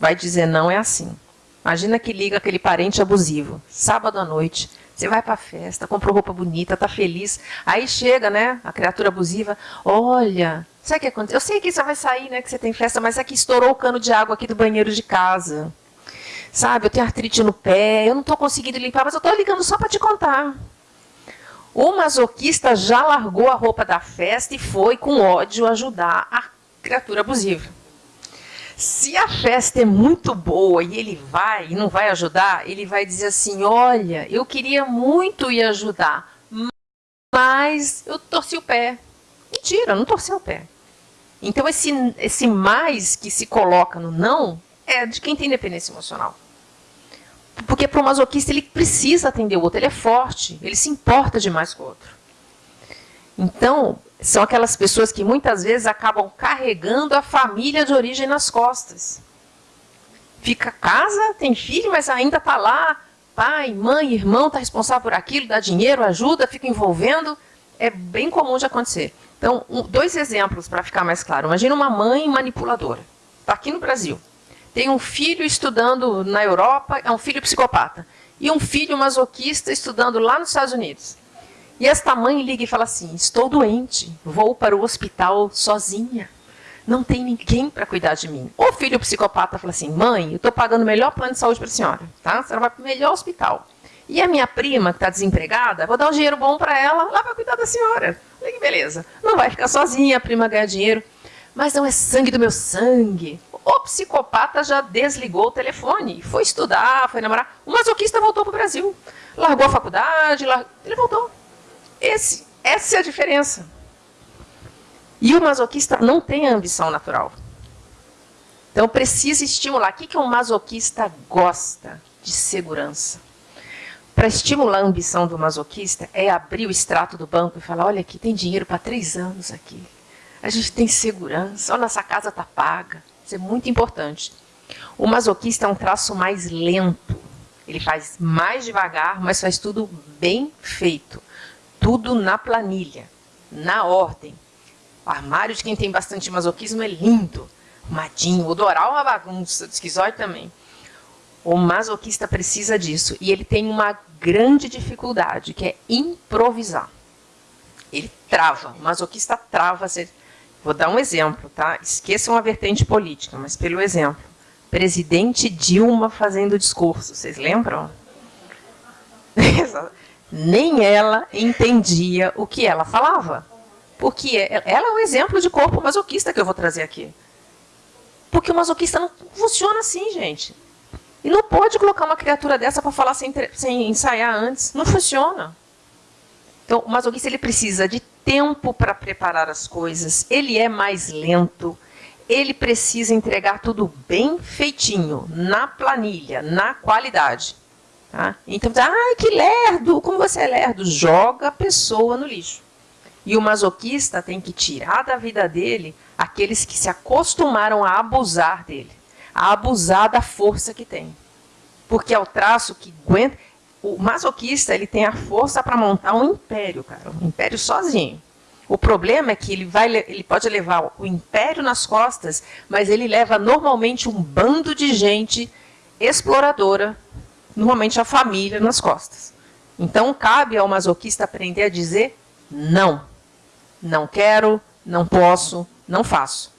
vai dizer não é assim. Imagina que liga aquele parente abusivo, sábado à noite, você vai para a festa, comprou roupa bonita, está feliz, aí chega, né, a criatura abusiva, olha, sabe o que aconteceu? Eu sei que você vai sair, né, que você tem festa, mas é que estourou o cano de água aqui do banheiro de casa. Sabe, eu tenho artrite no pé, eu não estou conseguindo limpar, mas eu estou ligando só para te contar. O masoquista já largou a roupa da festa e foi com ódio ajudar a criatura abusiva. Se a festa é muito boa e ele vai e não vai ajudar, ele vai dizer assim: Olha, eu queria muito ir ajudar, mas eu torci o pé. Mentira, não torceu o pé. Então, esse, esse mais que se coloca no não é de quem tem dependência emocional. Porque para o masoquista ele precisa atender o outro, ele é forte, ele se importa demais com o outro. Então, são aquelas pessoas que muitas vezes acabam carregando a família de origem nas costas. Fica casa, tem filho, mas ainda está lá, pai, mãe, irmão, está responsável por aquilo, dá dinheiro, ajuda, fica envolvendo. É bem comum de acontecer. Então, um, dois exemplos para ficar mais claro. Imagina uma mãe manipuladora. Está aqui no Brasil tem um filho estudando na Europa, é um filho psicopata, e um filho masoquista estudando lá nos Estados Unidos. E esta mãe liga e fala assim: Estou doente, vou para o hospital sozinha. Não tem ninguém para cuidar de mim. O filho psicopata fala assim: Mãe, eu estou pagando o melhor plano de saúde para a senhora. Tá? A senhora vai para o melhor hospital. E a minha prima, que está desempregada, vou dar um dinheiro bom para ela, lá vai cuidar da senhora. Falei, que beleza. Não vai ficar sozinha, a prima ganha dinheiro. Mas não é sangue do meu sangue. O psicopata já desligou o telefone, foi estudar, foi namorar. O masoquista voltou para o Brasil. Largou a faculdade, ele voltou. Esse, essa é a diferença. E o masoquista não tem a ambição natural. Então precisa estimular. O que, que um masoquista gosta? De segurança. Para estimular a ambição do masoquista, é abrir o extrato do banco e falar: olha aqui, tem dinheiro para três anos aqui. A gente tem segurança, olha, nossa casa está paga. Isso é muito importante. O masoquista é um traço mais lento. Ele faz mais devagar, mas faz tudo bem feito. Tudo na planilha, na ordem. Armário de quem tem bastante masoquismo é lindo. Madinho. O doral é uma bagunça. O esquizoide também. O masoquista precisa disso. E ele tem uma grande dificuldade, que é improvisar. Ele trava. O masoquista trava. Vou dar um exemplo, tá? Esqueçam a vertente política, mas pelo exemplo. Presidente Dilma fazendo discurso, vocês lembram? Nem ela entendia o que ela falava. Porque ela é um exemplo de corpo masoquista que eu vou trazer aqui. Porque o masoquista não funciona assim, gente. E não pode colocar uma criatura dessa para falar sem, sem ensaiar antes. Não funciona. Então, o masoquista ele precisa de tempo para preparar as coisas. Ele é mais lento. Ele precisa entregar tudo bem feitinho, na planilha, na qualidade. Tá? Então, ah, que lerdo! Como você é lerdo? Joga a pessoa no lixo. E o masoquista tem que tirar da vida dele aqueles que se acostumaram a abusar dele, a abusar da força que tem. Porque é o traço que aguenta. O masoquista ele tem a força para montar um império, cara, um império sozinho. O problema é que ele, vai, ele pode levar o império nas costas, mas ele leva normalmente um bando de gente exploradora, normalmente a família, nas costas. Então cabe ao masoquista aprender a dizer não não quero, não posso, não faço.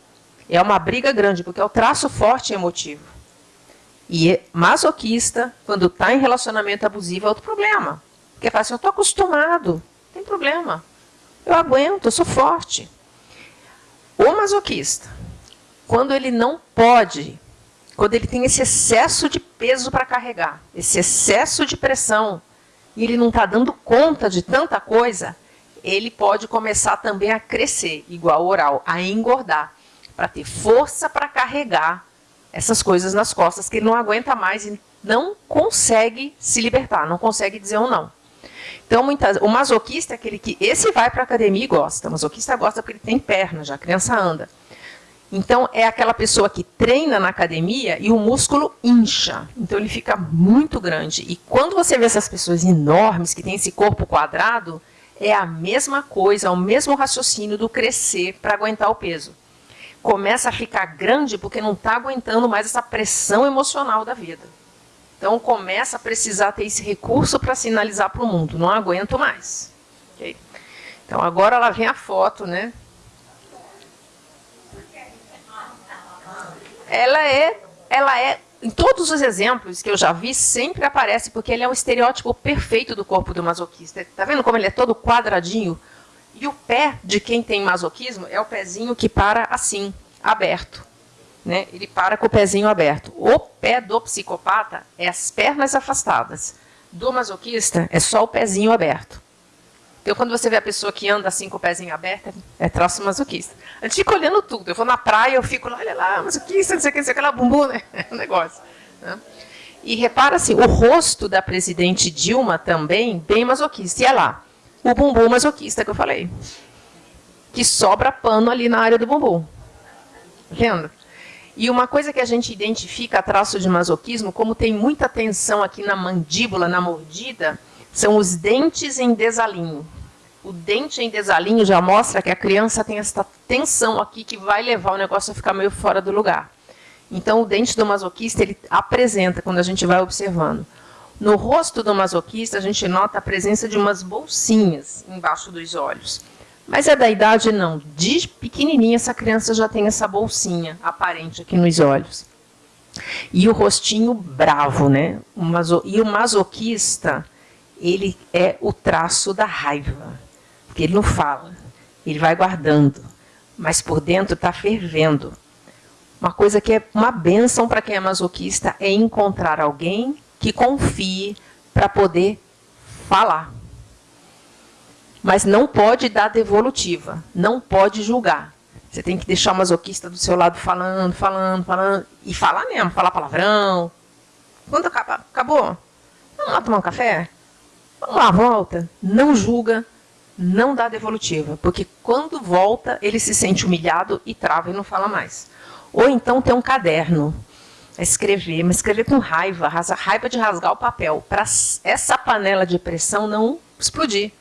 É uma briga grande, porque é o traço forte e emotivo. E masoquista, quando está em relacionamento abusivo, é outro problema. Porque fala assim, eu estou acostumado, não tem problema. Eu aguento, eu sou forte. O masoquista, quando ele não pode, quando ele tem esse excesso de peso para carregar, esse excesso de pressão, e ele não está dando conta de tanta coisa, ele pode começar também a crescer, igual oral, a engordar, para ter força para carregar essas coisas nas costas que ele não aguenta mais e não consegue se libertar, não consegue dizer um não. Então, muitas, o masoquista é aquele que, esse vai para a academia e gosta, o masoquista gosta porque ele tem perna, já a criança anda. Então, é aquela pessoa que treina na academia e o músculo incha. Então, ele fica muito grande. E quando você vê essas pessoas enormes, que têm esse corpo quadrado, é a mesma coisa, o mesmo raciocínio do crescer para aguentar o peso. Começa a ficar grande porque não está aguentando mais essa pressão emocional da vida. Então começa a precisar ter esse recurso para sinalizar para o mundo, não aguento mais. Okay? Então agora lá vem a foto, né? Ela é, ela é em todos os exemplos que eu já vi, sempre aparece, porque ele é um estereótipo perfeito do corpo do masoquista. Está vendo como ele é todo quadradinho? E o pé de quem tem masoquismo é o pezinho que para assim, aberto. Né? Ele para com o pezinho aberto. O pé do psicopata é as pernas afastadas. Do masoquista é só o pezinho aberto. Então, quando você vê a pessoa que anda assim com o pezinho aberto, é traço masoquista. A gente fica olhando tudo. Eu vou na praia, eu fico lá, olha lá, masoquista, não sei o que, não sei o que, lá, bumbum, né? É um negócio. Né? E repara assim, o rosto da presidente Dilma também, bem masoquista. E é lá, o bumbum masoquista que eu falei. Que sobra pano ali na área do bumbum. Vendo? E uma coisa que a gente identifica traço de masoquismo, como tem muita tensão aqui na mandíbula, na mordida, são os dentes em desalinho. O dente em desalinho já mostra que a criança tem essa tensão aqui que vai levar o negócio a ficar meio fora do lugar. Então, o dente do masoquista, ele apresenta, quando a gente vai observando. No rosto do masoquista, a gente nota a presença de umas bolsinhas embaixo dos olhos. Mas é da idade, não. De pequenininha, essa criança já tem essa bolsinha aparente aqui nos olhos. E o rostinho bravo, né? E o masoquista, ele é o traço da raiva. Porque ele não fala, ele vai guardando, mas por dentro está fervendo. Uma coisa que é uma benção para quem é masoquista é encontrar alguém que confie para poder falar. Mas não pode dar devolutiva, não pode julgar. Você tem que deixar o masoquista do seu lado falando, falando, falando, e falar mesmo, falar palavrão. Quando acaba, acabou? Vamos lá tomar um café? Vamos lá, volta. Não julga, não dá devolutiva, porque quando volta, ele se sente humilhado e trava e não fala mais. Ou então tem um caderno, é escrever, mas escrever com raiva, raiva de rasgar o papel, para essa panela de pressão não explodir.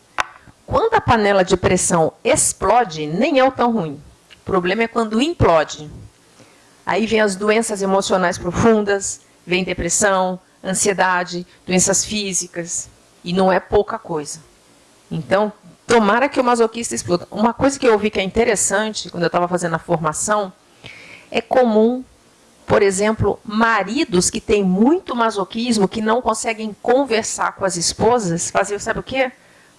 Quando a panela de pressão explode, nem é o tão ruim. O problema é quando implode. Aí vem as doenças emocionais profundas, vem depressão, ansiedade, doenças físicas, e não é pouca coisa. Então, tomara que o masoquista exploda. Uma coisa que eu vi que é interessante, quando eu estava fazendo a formação, é comum por exemplo, maridos que têm muito masoquismo, que não conseguem conversar com as esposas, fazer, sabe o quê?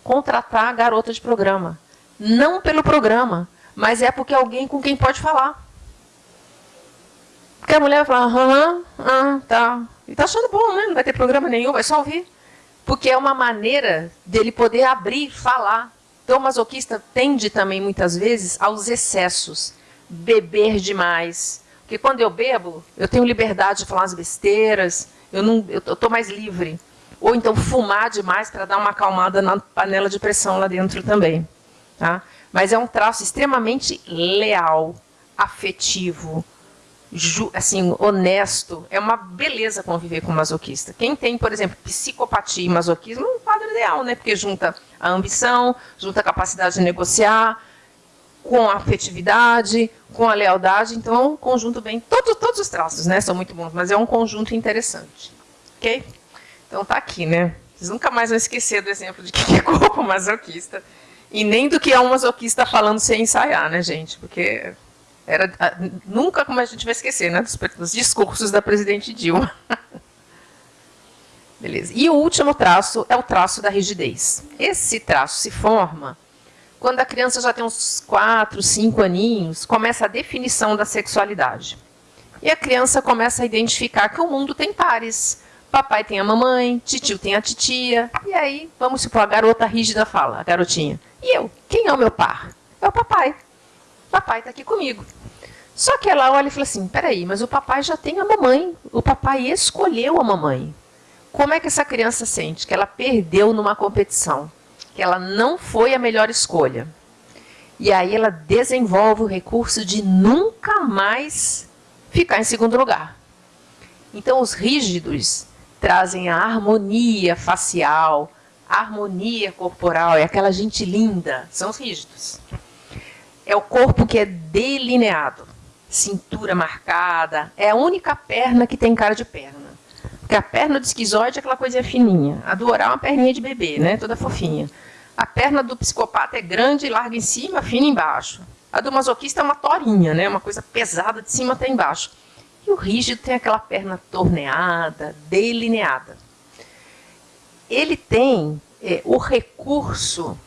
Contratar a garota de programa. Não pelo programa, mas é porque é alguém com quem pode falar. Porque a mulher fala, aham, ah, tá. E tá achando bom, né? Não vai ter programa nenhum, vai só ouvir. Porque é uma maneira dele poder abrir, falar. Então, o masoquista tende também, muitas vezes, aos excessos. Beber demais. Porque quando eu bebo, eu tenho liberdade de falar as besteiras, eu estou mais livre. Ou então fumar demais para dar uma acalmada na panela de pressão lá dentro também. Tá? Mas é um traço extremamente leal, afetivo, assim, honesto. É uma beleza conviver com masoquista. Quem tem, por exemplo, psicopatia e masoquismo é um quadro ideal, né? Porque junta a ambição, junta a capacidade de negociar, com a afetividade, com a lealdade. Então, é um conjunto bem... Todos, todos os traços né, são muito bons, mas é um conjunto interessante. Ok? Então, tá aqui, né? Vocês nunca mais vão esquecer do exemplo de que é corpo masoquista. E nem do que é um masoquista falando sem ensaiar, né, gente? Porque era, ah, nunca como a gente vai esquecer, né, dos, dos discursos da presidente Dilma. Beleza. E o último traço é o traço da rigidez. Esse traço se forma quando a criança já tem uns 4, 5 aninhos, começa a definição da sexualidade. E a criança começa a identificar que o mundo tem pares. Papai tem a mamãe, titio tem a titia. E aí, vamos supor, a garota rígida fala, a garotinha. E eu? Quem é o meu par? É o papai. Papai está aqui comigo. Só que ela olha e fala assim, peraí, mas o papai já tem a mamãe. O papai escolheu a mamãe. Como é que essa criança sente? Que ela perdeu numa competição. Que ela não foi a melhor escolha. E aí ela desenvolve o recurso de nunca mais ficar em segundo lugar. Então os rígidos trazem a harmonia facial, a harmonia corporal, é aquela gente linda, são os rígidos. É o corpo que é delineado cintura marcada. É a única perna que tem cara de perna. Porque a perna do esquizoide é aquela coisa fininha. A do oral é uma perninha de bebê, né? toda fofinha. A perna do psicopata é grande, larga em cima, fina embaixo. A do masoquista é uma torinha, né? uma coisa pesada de cima até embaixo. E o rígido tem aquela perna torneada, delineada. Ele tem é, o recurso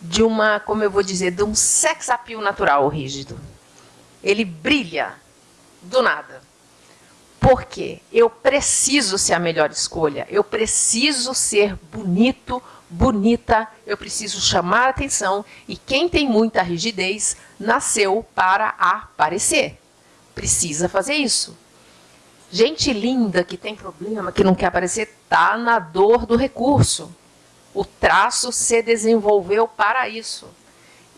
de uma, como eu vou dizer, de um sex appeal natural, rígido ele brilha do nada. Por quê? Eu preciso ser a melhor escolha, eu preciso ser bonito, bonita, eu preciso chamar a atenção e quem tem muita rigidez nasceu para aparecer. Precisa fazer isso. Gente linda que tem problema, que não quer aparecer, está na dor do recurso. O traço se desenvolveu para isso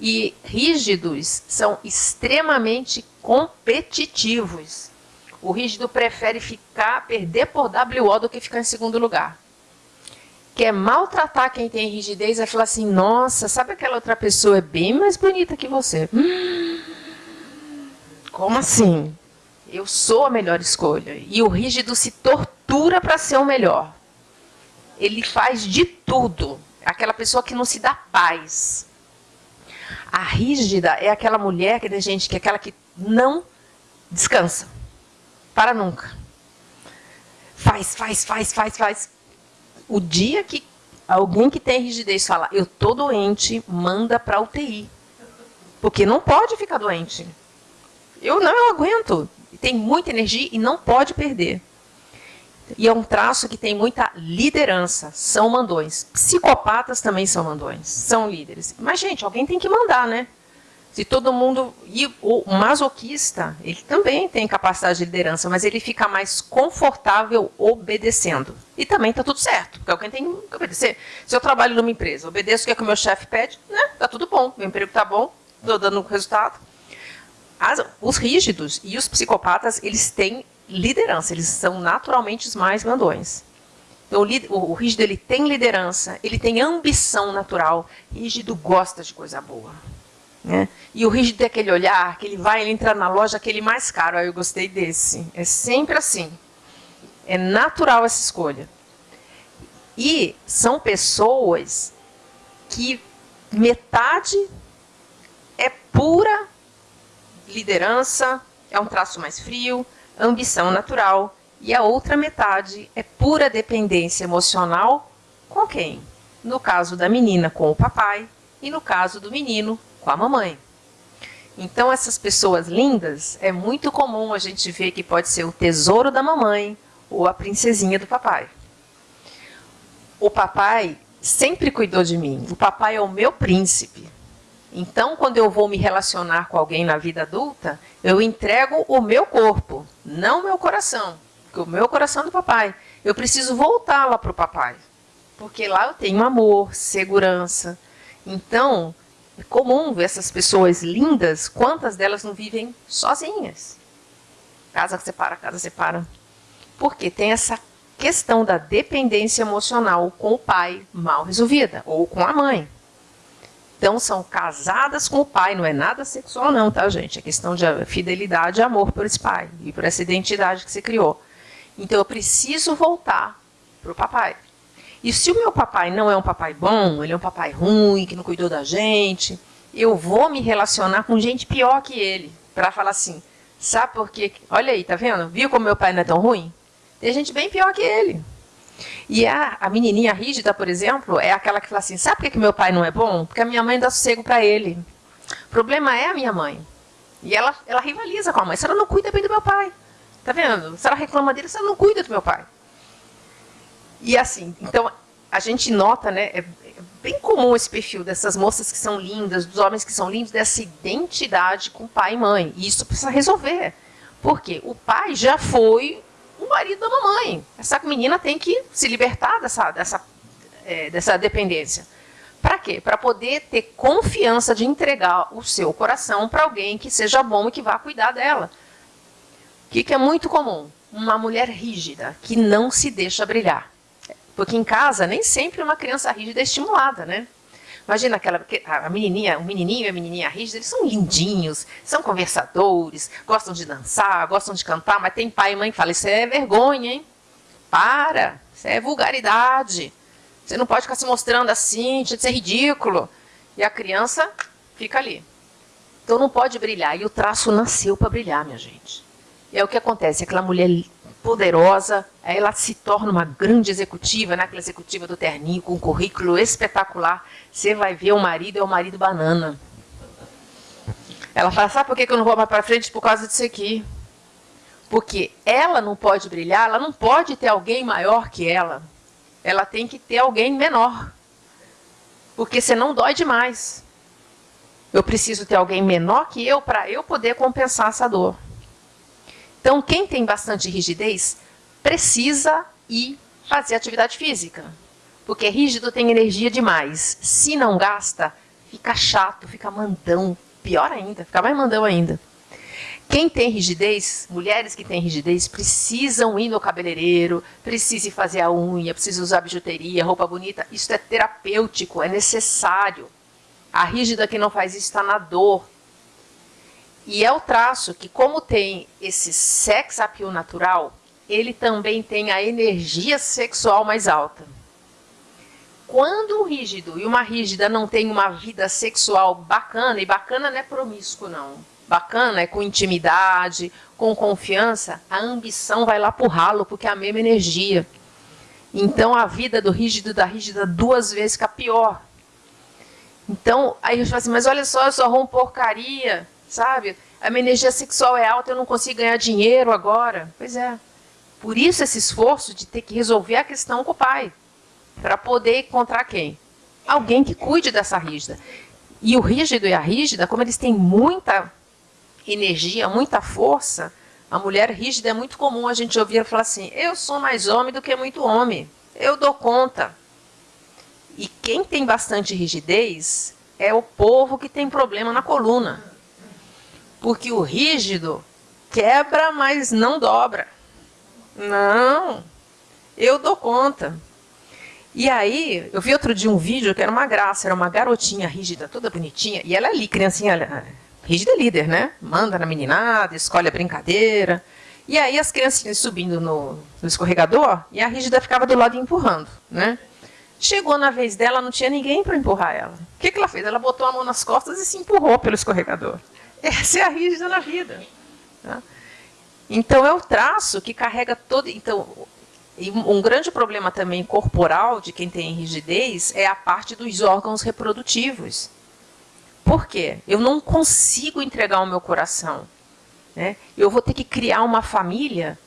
e rígidos são extremamente competitivos. O rígido prefere ficar, perder por WO do que ficar em segundo lugar. Quer maltratar quem tem rigidez é falar assim, nossa, sabe aquela outra pessoa é bem mais bonita que você. Como assim? Eu sou a melhor escolha. E o rígido se tortura para ser o melhor. Ele faz de tudo. Aquela pessoa que não se dá paz. A rígida é aquela mulher que gente que é aquela que não descansa. Para nunca. Faz, faz, faz, faz, faz. O dia que alguém que tem rigidez fala, eu tô doente, manda para UTI. Porque não pode ficar doente. Eu não eu aguento. Tem muita energia e não pode perder. E é um traço que tem muita liderança, são mandões. Psicopatas também são mandões, são líderes. Mas, gente, alguém tem que mandar, né? Se todo mundo... E o masoquista, ele também tem capacidade de liderança, mas ele fica mais confortável obedecendo. E também está tudo certo, porque alguém tem que obedecer. Se eu trabalho numa empresa, obedeço o que, é que o meu chefe pede, né? Está tudo bom, meu emprego está bom, estou dando resultado. As, os rígidos e os psicopatas, eles têm liderança, eles são naturalmente os mais mandões. Então, o, rígido ele tem liderança, ele tem ambição natural. Rígido gosta de coisa boa. Né? E o rígido é aquele olhar que ele vai, ele entra na loja, aquele mais caro. Aí eu gostei desse. É sempre assim. É natural essa escolha. E são pessoas que metade é pura liderança, é um traço mais frio, ambição natural, e a outra metade é pura dependência emocional com quem? No caso da menina, com o papai, e no caso do menino, com a mamãe. Então, essas pessoas lindas, é muito comum a gente ver que pode ser o tesouro da mamãe ou a princesinha do papai. O papai sempre cuidou de mim. O papai é o meu príncipe. Então, quando eu vou me relacionar com alguém na vida adulta, eu entrego o meu corpo, não o meu coração. Porque o meu coração é do papai. Eu preciso voltar lá para o papai. Porque lá eu tenho amor, segurança. Então, é comum ver essas pessoas lindas, quantas delas não vivem sozinhas? Casa separa, casa separa. Porque tem essa questão da dependência emocional com o pai mal resolvida, ou com a mãe. Então, são casadas com o pai, não é nada sexual não, tá, gente? É questão de fidelidade e amor por esse pai, e por essa identidade que se criou. Então, eu preciso voltar para o papai. E se o meu papai não é um papai bom, ele é um papai ruim, que não cuidou da gente, eu vou me relacionar com gente pior que ele, para falar assim, sabe por quê? Olha aí, tá vendo? Viu como meu pai não é tão ruim? Tem gente bem pior que ele. E a, a menininha rígida, por exemplo, é aquela que fala assim, sabe por que, que meu pai não é bom? Porque a minha mãe dá sossego para ele. O problema é a minha mãe. E ela, ela rivaliza com a mãe. Se ela não cuida bem do meu pai. Tá vendo? Se ela reclama dele, se ela não cuida do meu pai. E assim, então, a gente nota, né, é, é bem comum esse perfil dessas moças que são lindas, dos homens que são lindos, dessa identidade com pai e mãe. E isso precisa resolver. Por quê? O pai já foi marido da mamãe. Essa menina tem que se libertar dessa, dessa, é, dessa dependência. Para quê? Para poder ter confiança de entregar o seu coração para alguém que seja bom e que vá cuidar dela. O que, que é muito comum? Uma mulher rígida, que não se deixa brilhar. Porque em casa, nem sempre uma criança rígida é estimulada, né? Imagina aquela a menininha, o menininho e a menininha rígida, eles são lindinhos, são conversadores, gostam de dançar, gostam de cantar, mas tem pai e mãe que falam, isso é vergonha, hein? Para, isso é vulgaridade. Você não pode ficar se mostrando assim, isso é ridículo. E a criança fica ali. Então não pode brilhar. E o traço nasceu para brilhar, minha gente. E é o que acontece, aquela mulher poderosa, ela se torna uma grande executiva, né? aquela executiva do terninho, com um currículo espetacular. Você vai ver o marido é o marido banana. Ela fala, sabe por que eu não vou mais para frente? Por causa disso aqui. Porque ela não pode brilhar, ela não pode ter alguém maior que ela. Ela tem que ter alguém menor. Porque senão dói demais. Eu preciso ter alguém menor que eu para eu poder compensar essa dor. Então, quem tem bastante rigidez precisa ir fazer atividade física. Porque rígido tem energia demais. Se não gasta, fica chato, fica mandão. Pior ainda, fica mais mandão ainda. Quem tem rigidez, mulheres que têm rigidez, precisam ir no cabeleireiro, precisam fazer a unha, precisam usar bijuteria, roupa bonita. Isso é terapêutico, é necessário. A rígida que não faz isso está na dor, e é o traço que, como tem esse sex appeal natural, ele também tem a energia sexual mais alta. Quando o rígido e uma rígida não tem uma vida sexual bacana, e bacana não é promíscuo, não. Bacana é com intimidade, com confiança, a ambição vai lá pro ralo, porque é a mesma energia. Então a vida do rígido da rígida duas vezes fica pior. Então, aí eu falo assim, mas olha só, eu sou arrumo porcaria sabe? A minha energia sexual é alta, eu não consigo ganhar dinheiro agora. Pois é. Por isso esse esforço de ter que resolver a questão com o pai. Para poder encontrar quem? Alguém que cuide dessa rígida. E o rígido e a rígida, como eles têm muita energia, muita força, a mulher rígida é muito comum a gente ouvir falar assim: eu sou mais homem do que muito homem, eu dou conta. E quem tem bastante rigidez é o povo que tem problema na coluna. Porque o rígido quebra, mas não dobra. Não, eu dou conta. E aí, eu vi outro dia um vídeo que era uma graça, era uma garotinha rígida, toda bonitinha, e ela ali, criancinha, rígida é líder, né? Manda na meninada, escolhe a brincadeira. E aí as criancinhas subindo no, no escorregador, e a rígida ficava do lado empurrando, né? Chegou na vez dela, não tinha ninguém para empurrar ela. O que, que ela fez? Ela botou a mão nas costas e se empurrou pelo escorregador. Essa é a rígida na vida. Tá? Então, é o traço que carrega todo... Então, um grande problema também corporal de quem tem rigidez é a parte dos órgãos reprodutivos. Por quê? Eu não consigo entregar o meu coração. Né? Eu vou ter que criar uma família,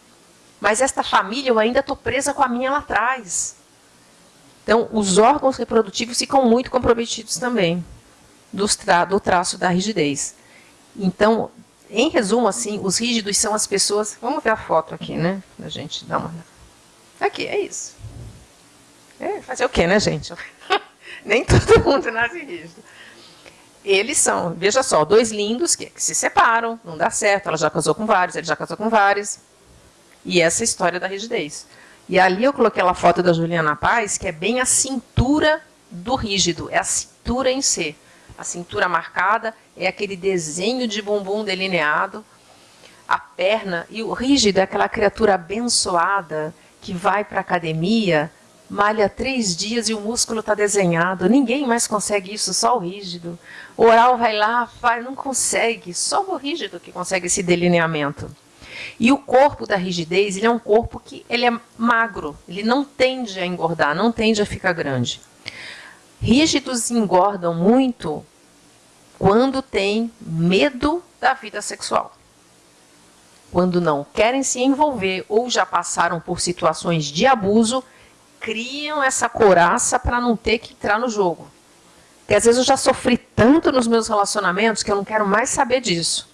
mas esta família eu ainda estou presa com a minha lá atrás. Então, os órgãos reprodutivos ficam muito comprometidos também tra do traço da rigidez. Então, em resumo, assim, os rígidos são as pessoas... Vamos ver a foto aqui, né? A gente dá uma... Aqui, é isso. É, fazer o quê, né, gente? Nem todo mundo nasce rígido. Eles são, veja só, dois lindos que, que, se separam, não dá certo, ela já casou com vários, ele já casou com vários. E essa é a história da rigidez. E ali eu coloquei aquela foto da Juliana Paz, que é bem a cintura do rígido, é a cintura em si. A cintura marcada é aquele desenho de bumbum delineado, a perna, e o rígido é aquela criatura abençoada que vai para a academia, malha três dias e o músculo está desenhado. Ninguém mais consegue isso, só o rígido. O oral vai lá, não consegue. Só o rígido que consegue esse delineamento. E o corpo da rigidez, ele é um corpo que ele é magro, ele não tende a engordar, não tende a ficar grande. Rígidos engordam muito quando têm medo da vida sexual. Quando não querem se envolver ou já passaram por situações de abuso criam essa coraça para não ter que entrar no jogo. Porque às vezes eu já sofri tanto nos meus relacionamentos que eu não quero mais saber disso.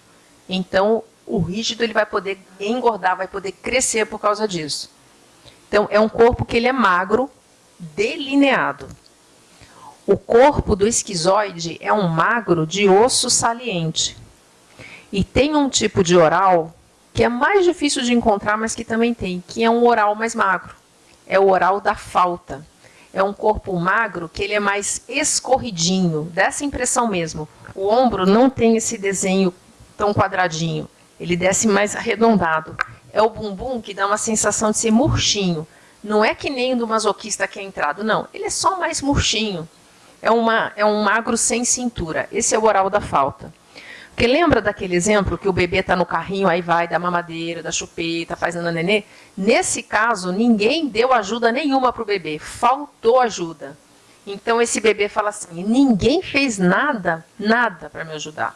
Então, o rígido ele vai poder engordar, vai poder crescer por causa disso. Então, é um corpo que ele é magro, delineado. O corpo do esquizoide é um magro de osso saliente. E tem um tipo de oral que é mais difícil de encontrar, mas que também tem, que é um oral mais magro é o oral da falta. É um corpo magro que ele é mais escorridinho, dessa impressão mesmo. O ombro não tem esse desenho tão quadradinho, ele desce mais arredondado. É o bumbum que dá uma sensação de ser murchinho. Não é que nem do masoquista que é entrado, não. Ele é só mais murchinho. É, uma, é um magro sem cintura. Esse é o oral da falta. Porque lembra daquele exemplo que o bebê está no carrinho, aí vai, dá mamadeira, dá chupeta, faz nenê? Nesse caso, ninguém deu ajuda nenhuma para o bebê, faltou ajuda. Então, esse bebê fala assim, ninguém fez nada, nada para me ajudar.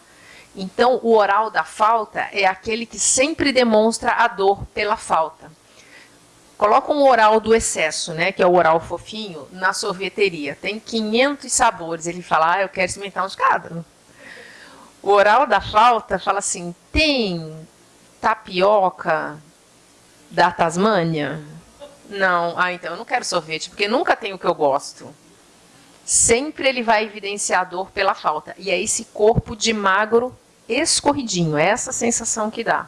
Então, o oral da falta é aquele que sempre demonstra a dor pela falta. Coloca um oral do excesso, né, que é o oral fofinho, na sorveteria. Tem 500 sabores. Ele fala, ah, eu quero experimentar uns cada. O oral da falta fala assim, tem tapioca da Tasmânia? Não. Ah, então eu não quero sorvete, porque nunca tem o que eu gosto. Sempre ele vai evidenciar dor pela falta. E é esse corpo de magro escorridinho, é essa sensação que dá.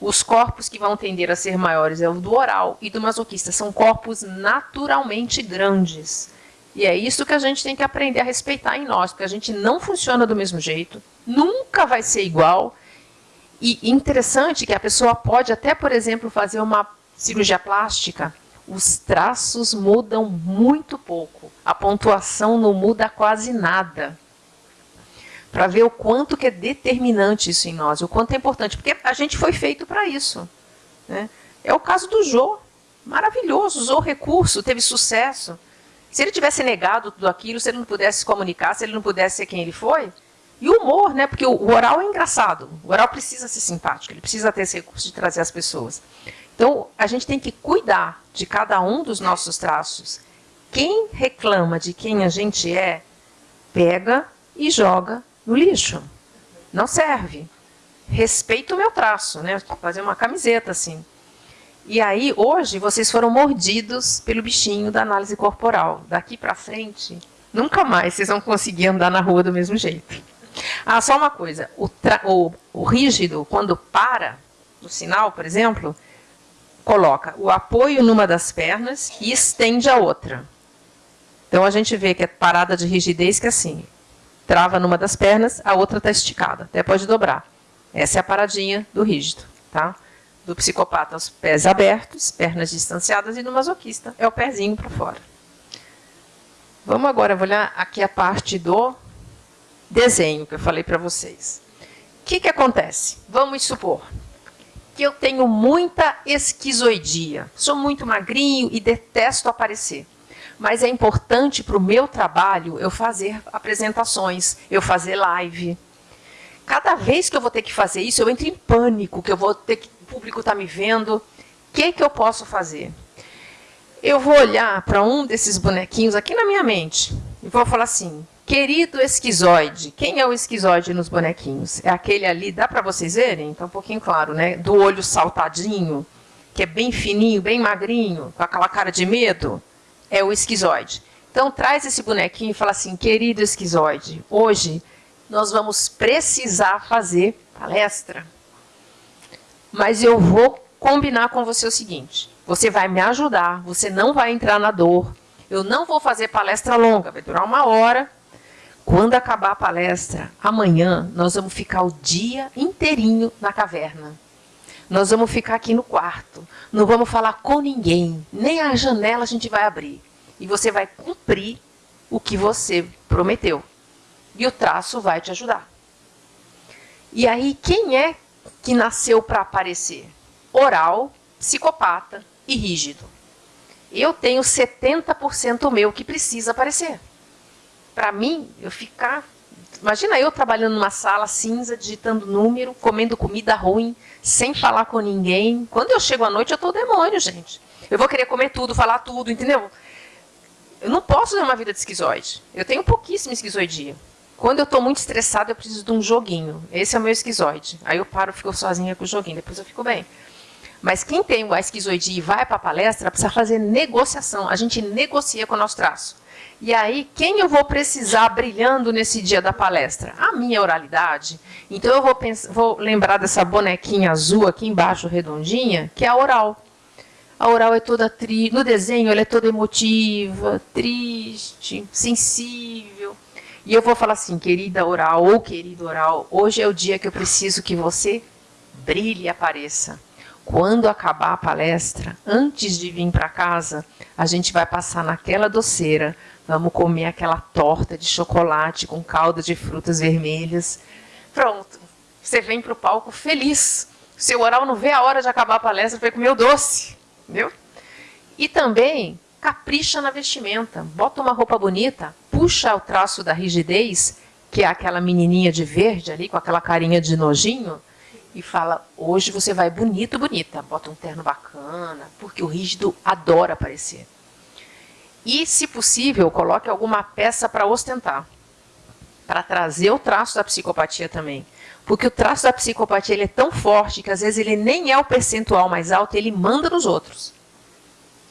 Os corpos que vão tender a ser maiores é o do oral e do masoquista. São corpos naturalmente grandes. E é isso que a gente tem que aprender a respeitar em nós, porque a gente não funciona do mesmo jeito, nunca vai ser igual. E interessante que a pessoa pode até, por exemplo, fazer uma cirurgia plástica, os traços mudam muito pouco, a pontuação não muda quase nada. Para ver o quanto que é determinante isso em nós, o quanto é importante, porque a gente foi feito para isso. Né? É o caso do Jô, maravilhoso, usou recurso, teve sucesso. Se ele tivesse negado tudo aquilo, se ele não pudesse se comunicar, se ele não pudesse ser quem ele foi. E o humor, né? Porque o oral é engraçado. O oral precisa ser simpático, ele precisa ter esse recurso de trazer as pessoas. Então, a gente tem que cuidar de cada um dos nossos traços. Quem reclama de quem a gente é, pega e joga no lixo. Não serve. Respeita o meu traço, né? Fazer uma camiseta assim. E aí, hoje, vocês foram mordidos pelo bichinho da análise corporal. Daqui para frente, nunca mais vocês vão conseguir andar na rua do mesmo jeito. Ah, só uma coisa. O, o, o rígido, quando para no sinal, por exemplo, coloca o apoio numa das pernas e estende a outra. Então, a gente vê que é parada de rigidez que é assim. Trava numa das pernas, a outra está esticada. Até pode dobrar. Essa é a paradinha do rígido. Tá? do psicopata os pés abertos, pernas distanciadas, e do masoquista é o pezinho para fora. Vamos agora olhar aqui a parte do desenho que eu falei para vocês. O que, que acontece? Vamos supor, que eu tenho muita esquizoidia. Sou muito magrinho e detesto aparecer. Mas é importante para o meu trabalho eu fazer apresentações, eu fazer live. Cada vez que eu vou ter que fazer isso, eu entro em pânico, que eu vou ter que o público está me vendo. O que, que eu posso fazer? Eu vou olhar para um desses bonequinhos aqui na minha mente e vou falar assim: Querido esquizoide, quem é o esquizoide nos bonequinhos? É aquele ali, dá para vocês verem? Está um pouquinho claro, né? Do olho saltadinho, que é bem fininho, bem magrinho, com aquela cara de medo. É o esquizoide. Então traz esse bonequinho e fala assim, querido esquizoide, hoje nós vamos precisar fazer palestra. Mas eu vou combinar com você o seguinte, você vai me ajudar, você não vai entrar na dor, eu não vou fazer palestra longa, vai durar uma hora, quando acabar a palestra, amanhã nós vamos ficar o dia inteirinho na caverna. Nós vamos ficar aqui no quarto. Não vamos falar com ninguém. Nem a janela a gente vai abrir. E você vai cumprir o que você prometeu. E o traço vai te ajudar. E aí, quem é que nasceu para aparecer? Oral, psicopata e rígido. Eu tenho 70% meu que precisa aparecer para mim, eu ficar. Imagina eu trabalhando numa sala cinza, digitando número, comendo comida ruim, sem falar com ninguém. Quando eu chego à noite, eu estou demônio, gente. Eu vou querer comer tudo, falar tudo, entendeu? Eu não posso ter uma vida de esquizoide. Eu tenho pouquíssima esquizoidia. Quando eu estou muito estressado, eu preciso de um joguinho. Esse é o meu esquizoide. Aí eu paro, fico sozinha com o joguinho, depois eu fico bem. Mas quem tem a esquizoidia e vai para a palestra, precisa fazer negociação. A gente negocia com o nosso traço. E aí, quem eu vou precisar brilhando nesse dia da palestra? A minha oralidade. Então, eu vou, pensar, vou lembrar dessa bonequinha azul aqui embaixo, redondinha, que é a oral. A oral é toda triste. No desenho, ela é toda emotiva, triste, sensível. E eu vou falar assim, querida oral ou querido oral, hoje é o dia que eu preciso que você brilhe e apareça. Quando acabar a palestra, antes de vir para casa, a gente vai passar naquela doceira Vamos comer aquela torta de chocolate com calda de frutas vermelhas. Pronto. Você vem para o palco feliz. Seu oral não vê a hora de acabar a palestra para comer o doce. Entendeu? E também capricha na vestimenta. Bota uma roupa bonita, puxa o traço da rigidez, que é aquela menininha de verde ali, com aquela carinha de nojinho, e fala, hoje você vai bonito, bonita. Bota um terno bacana, porque o rígido adora aparecer. E, se possível, coloque alguma peça para ostentar, para trazer o traço da psicopatia também. Porque o traço da psicopatia ele é tão forte que às vezes ele nem é o percentual mais alto, ele manda nos outros.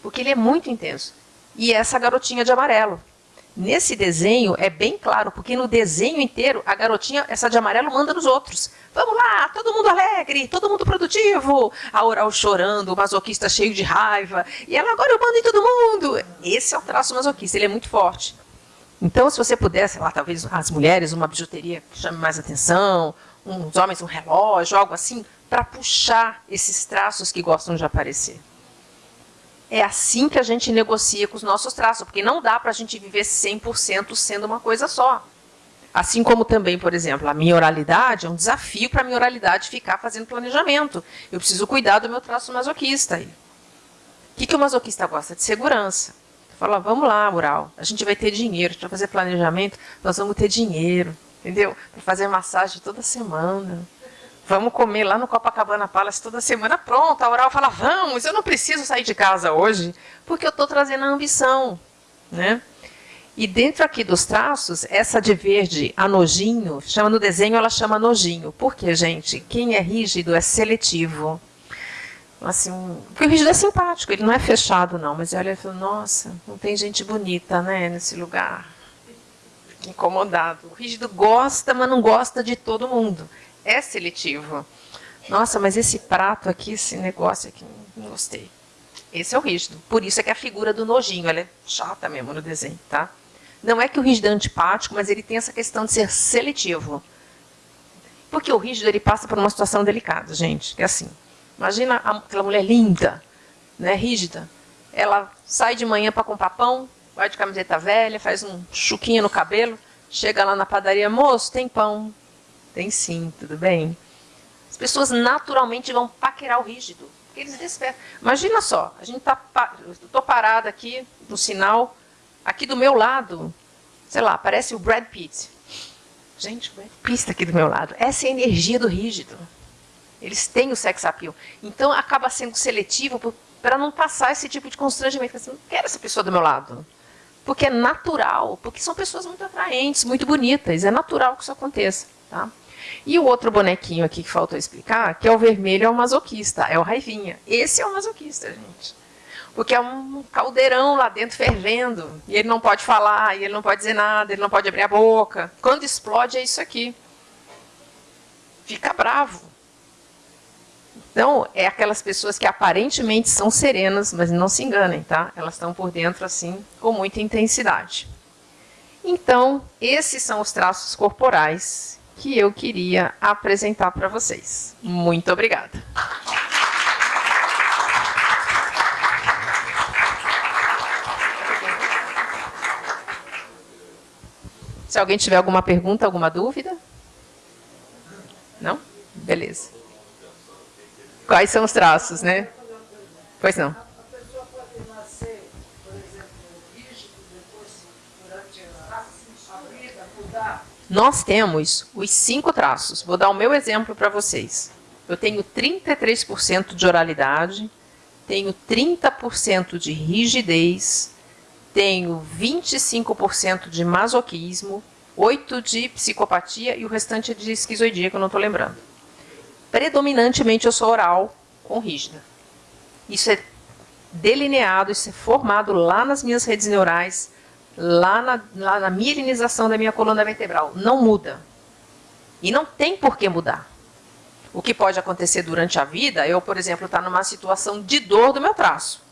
Porque ele é muito intenso. E essa garotinha de amarelo. Nesse desenho é bem claro, porque no desenho inteiro a garotinha, essa de amarelo, manda nos outros. Vamos lá, todo mundo alegre, todo mundo produtivo. A oral chorando, o masoquista cheio de raiva. E ela, agora eu mando em todo mundo. Esse é o traço masoquista, ele é muito forte. Então, se você puder, sei lá, talvez as mulheres, uma bijuteria que chame mais atenção, uns homens, um relógio, algo assim, para puxar esses traços que gostam de aparecer. É assim que a gente negocia com os nossos traços, porque não dá para a gente viver 100% sendo uma coisa só. Assim como também, por exemplo, a minha oralidade é um desafio para a minha oralidade ficar fazendo planejamento. Eu preciso cuidar do meu traço masoquista. O que, que o masoquista gosta? De segurança. Fala, vamos lá, Mural, a gente vai ter dinheiro para fazer planejamento, nós vamos ter dinheiro, entendeu? Para fazer massagem toda semana. Vamos comer lá no Copacabana Palace toda semana. Pronto, a Oral fala, vamos, eu não preciso sair de casa hoje, porque eu estou trazendo a ambição. Né? E dentro aqui dos traços, essa de verde, a nojinho, chama no desenho, ela chama nojinho. Por quê, gente? Quem é rígido é seletivo. Assim, porque o rígido é simpático, ele não é fechado, não. Mas olha, fala, nossa, não tem gente bonita né, nesse lugar. Incomodado. O rígido gosta, mas não gosta de todo mundo é seletivo. Nossa, mas esse prato aqui, esse negócio aqui, não gostei. Esse é o rígido. Por isso é que a figura do nojinho, ela é chata mesmo no desenho, tá? Não é que o rígido é antipático, mas ele tem essa questão de ser seletivo. Porque o rígido ele passa por uma situação delicada, gente. É assim, imagina aquela mulher linda, né, rígida. Ela sai de manhã para comprar pão, vai de camiseta velha, faz um chuquinho no cabelo, chega lá na padaria, moço, tem pão. Tem sim, tudo bem? As pessoas naturalmente vão paquerar o rígido. Eles despertam. Imagina só, a gente tá, estou parada aqui no sinal, aqui do meu lado, sei lá, parece o Brad Pitt. Gente, o Brad Pitt está aqui do meu lado. Essa é a energia do rígido. Eles têm o sex appeal. Então acaba sendo seletivo para não passar esse tipo de constrangimento. Eu não quero essa pessoa do meu lado. Porque é natural, porque são pessoas muito atraentes, muito bonitas. É natural que isso aconteça. Tá? E o outro bonequinho aqui que faltou explicar, que é o vermelho, é o masoquista, é o raivinha. Esse é o masoquista, gente. Porque é um caldeirão lá dentro fervendo, e ele não pode falar, e ele não pode dizer nada, ele não pode abrir a boca. Quando explode, é isso aqui. Fica bravo. Então, é aquelas pessoas que aparentemente são serenas, mas não se enganem, tá? Elas estão por dentro, assim, com muita intensidade. Então, esses são os traços corporais que eu queria apresentar para vocês. Muito obrigada. Se alguém tiver alguma pergunta, alguma dúvida? Não? Beleza. Quais são os traços, né? Pois não. Nós temos os cinco traços. Vou dar o meu exemplo para vocês. Eu tenho 33% de oralidade, tenho 30% de rigidez, tenho 25% de masoquismo, 8% de psicopatia e o restante é de esquizoidia, que eu não estou lembrando. Predominantemente eu sou oral com rígida. Isso é delineado, isso é formado lá nas minhas redes neurais, lá na, lá na mielinização da minha coluna vertebral. Não muda. E não tem por que mudar. O que pode acontecer durante a vida, eu, por exemplo, estar tá numa situação de dor do meu traço.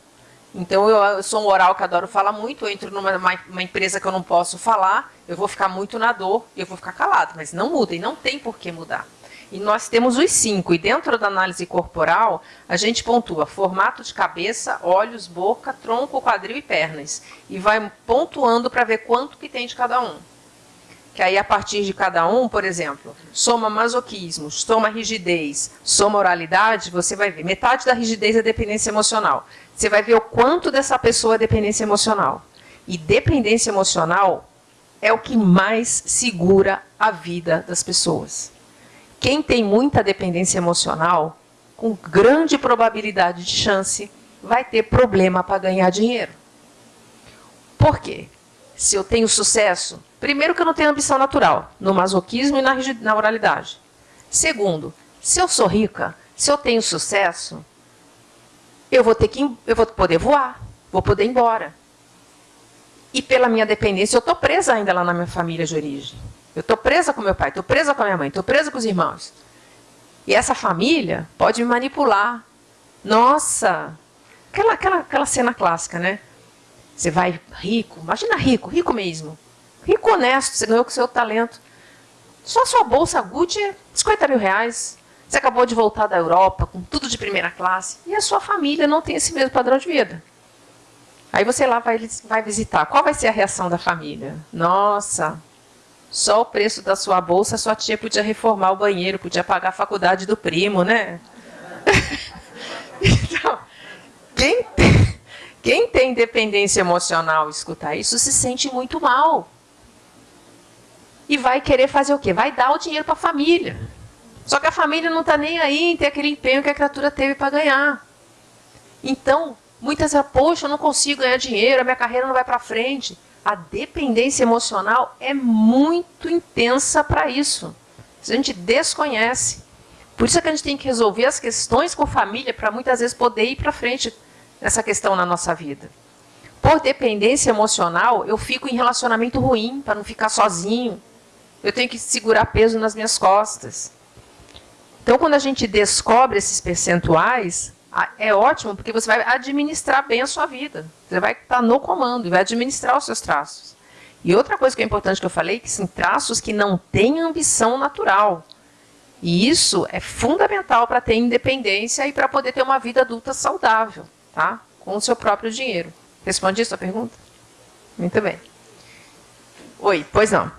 Então, eu, eu, sou um oral que adoro falar muito, eu entro numa uma, empresa que eu não posso falar, eu vou ficar muito na dor eu vou ficar calado. Mas não muda, e não tem por que mudar. E nós temos os cinco. E dentro da análise corporal, a gente pontua formato de cabeça, olhos, boca, tronco, quadril e pernas. E vai pontuando para ver quanto que tem de cada um. Que aí, a partir de cada um, por exemplo, soma masoquismo, soma rigidez, soma oralidade, você vai ver. Metade da rigidez é dependência emocional. Você vai ver o quanto dessa pessoa é dependência emocional. E dependência emocional é o que mais segura a vida das pessoas. Quem tem muita dependência emocional, com grande probabilidade de chance, vai ter problema para ganhar dinheiro. Por quê? Se eu tenho sucesso, primeiro que eu não tenho ambição natural, no masoquismo e na, na oralidade. Segundo, se eu sou rica, se eu tenho sucesso, eu vou ter que eu vou poder voar, vou poder ir embora. E pela minha dependência, eu estou presa ainda lá na minha família de origem. Eu estou presa com meu pai, estou presa com a minha mãe, estou presa com os irmãos. E essa família pode me manipular. Nossa! Aquela, aquela, aquela cena clássica, né? Você vai rico, imagina rico, rico mesmo. Rico honesto, você ganhou com seu talento. Só sua bolsa Gucci é 50 mil reais. Você acabou de voltar da Europa com tudo de primeira classe. E a sua família não tem esse mesmo padrão de vida. Aí você lá vai, vai visitar. Qual vai ser a reação da família? Nossa, só o preço da sua bolsa, sua tia podia reformar o banheiro, podia pagar a faculdade do primo, né? então, quem tem, quem tem dependência emocional escutar isso se sente muito mal. E vai querer fazer o quê? Vai dar o dinheiro para a família. Só que a família não está nem aí em ter aquele empenho que a criatura teve para ganhar. Então, muitas vezes, poxa, eu não consigo ganhar dinheiro, a minha carreira não vai para frente a dependência emocional é muito intensa para isso. A gente desconhece. Por isso é que a gente tem que resolver as questões com família para muitas vezes poder ir para frente nessa questão na nossa vida. Por dependência emocional, eu fico em relacionamento ruim para não ficar sozinho. Eu tenho que segurar peso nas minhas costas. Então, quando a gente descobre esses percentuais, é ótimo porque você vai administrar bem a sua vida. Você vai estar no comando e vai administrar os seus traços. E outra coisa que é importante que eu falei, que são traços que não têm ambição natural. E isso é fundamental para ter independência e para poder ter uma vida adulta saudável, tá? Com o seu próprio dinheiro. Respondi a sua pergunta? Muito bem. Oi, pois não.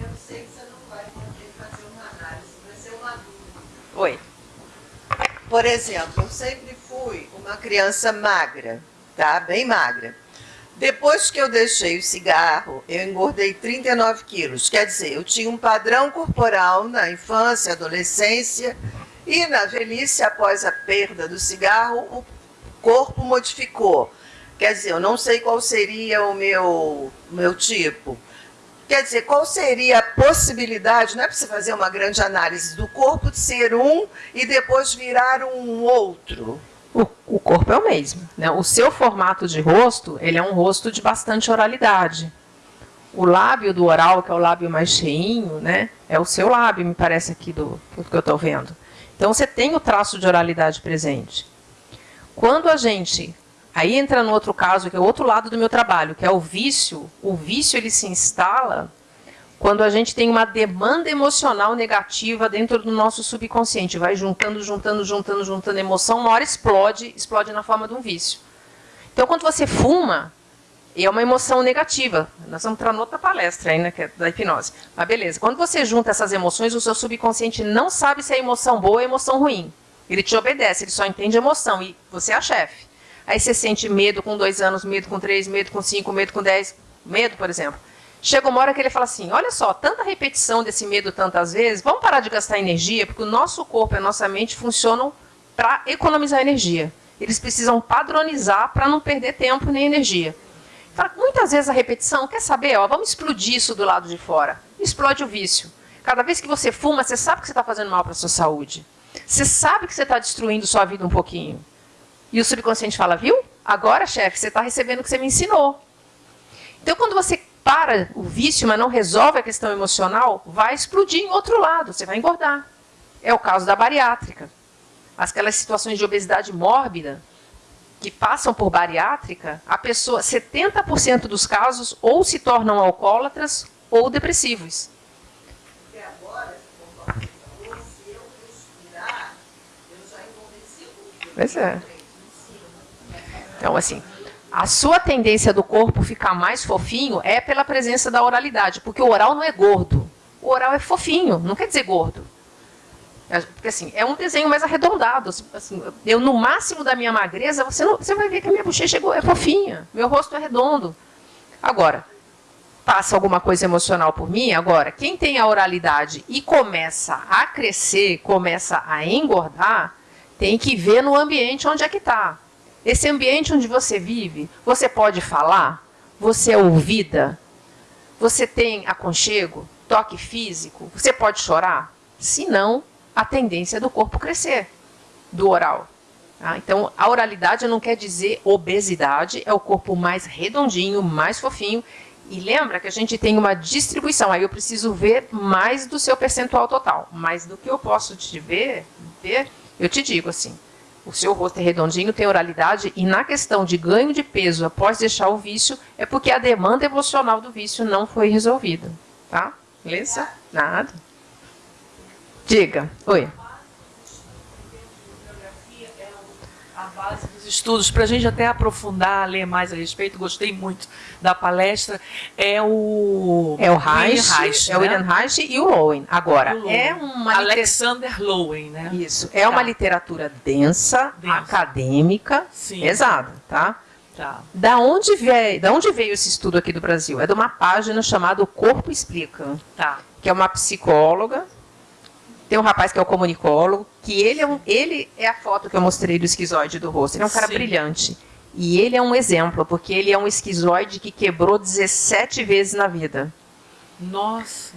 Eu sei que você não vai poder fazer uma análise, vai ser uma dúvida. Oi. Por exemplo, eu sempre fui uma criança magra, tá? Bem magra. Depois que eu deixei o cigarro, eu engordei 39 quilos. Quer dizer, eu tinha um padrão corporal na infância, adolescência e na velhice, após a perda do cigarro, o corpo modificou. Quer dizer, eu não sei qual seria o meu, meu tipo. Quer dizer, qual seria a possibilidade, não é você fazer uma grande análise do corpo de ser um e depois virar um outro? O, o corpo é o mesmo. Né? O seu formato de rosto, ele é um rosto de bastante oralidade. O lábio do oral, que é o lábio mais cheinho, né, é o seu lábio, me parece aqui do, do que eu estou vendo. Então você tem o traço de oralidade presente. Quando a gente Aí entra no outro caso, que é o outro lado do meu trabalho, que é o vício. O vício ele se instala quando a gente tem uma demanda emocional negativa dentro do nosso subconsciente. Vai juntando, juntando, juntando, juntando emoção, uma hora explode, explode na forma de um vício. Então, quando você fuma, é uma emoção negativa. Nós vamos entrar noutra palestra aí, né, que é da hipnose. Mas beleza, quando você junta essas emoções, o seu subconsciente não sabe se é emoção boa ou emoção ruim. Ele te obedece, ele só entende emoção e você é a chefe. Aí você sente medo com dois anos, medo com três, medo com cinco, medo com dez, medo, por exemplo. Chega uma hora que ele fala assim: olha só, tanta repetição desse medo tantas vezes, vamos parar de gastar energia, porque o nosso corpo e a nossa mente funcionam para economizar energia. Eles precisam padronizar para não perder tempo nem energia. Muitas vezes a repetição, quer saber, ó, vamos explodir isso do lado de fora. Explode o vício. Cada vez que você fuma, você sabe que você está fazendo mal para a sua saúde. Você sabe que você está destruindo sua vida um pouquinho. E o subconsciente fala, viu? Agora, chefe, você está recebendo o que você me ensinou. Então, quando você para o vício, mas não resolve a questão emocional, vai explodir em outro lado, você vai engordar. É o caso da bariátrica. Aquelas situações de obesidade mórbida que passam por bariátrica, a pessoa, 70% dos casos ou se tornam alcoólatras ou depressivos. Porque agora, se eu respirar, eu já engordei Pois é. Então, assim, a sua tendência do corpo ficar mais fofinho é pela presença da oralidade, porque o oral não é gordo. O oral é fofinho, não quer dizer gordo. É, porque assim, é um desenho mais arredondado. Assim, eu, no máximo da minha magreza, você, não, você vai ver que a minha bochecha é fofinha, meu rosto é redondo. Agora, passa alguma coisa emocional por mim, agora, quem tem a oralidade e começa a crescer, começa a engordar, tem que ver no ambiente onde é que está. Esse ambiente onde você vive, você pode falar? Você é ouvida? Você tem aconchego? Toque físico? Você pode chorar? Se não, a tendência é do corpo crescer, do oral. Tá? Então, a oralidade não quer dizer obesidade, é o corpo mais redondinho, mais fofinho. E lembra que a gente tem uma distribuição, aí eu preciso ver mais do seu percentual total. Mas do que eu posso te ver, ver eu te digo assim, o seu rosto é redondinho, tem oralidade, e na questão de ganho de peso após deixar o vício, é porque a demanda emocional do vício não foi resolvida. Tá? Beleza? Nada. Diga. Oi. base dos estudos, para a gente até aprofundar, ler mais a respeito, gostei muito da palestra, é o... É o Reich, Reich é o William Reich e o Lowen. Agora, o Lowen. é uma... Alexander Lowen, né? Isso, é tá. uma literatura densa, densa. acadêmica, Sim. pesada, tá? Tá. Da onde, veio, da onde veio esse estudo aqui do Brasil? É de uma página chamada O Corpo Explica, tá. que é uma psicóloga tem um rapaz que é o comunicólogo, que ele é, um, ele é a foto que eu mostrei do esquizoide do rosto. Ele é um cara Sim. brilhante. E ele é um exemplo, porque ele é um esquizoide que quebrou 17 vezes na vida. Nossa!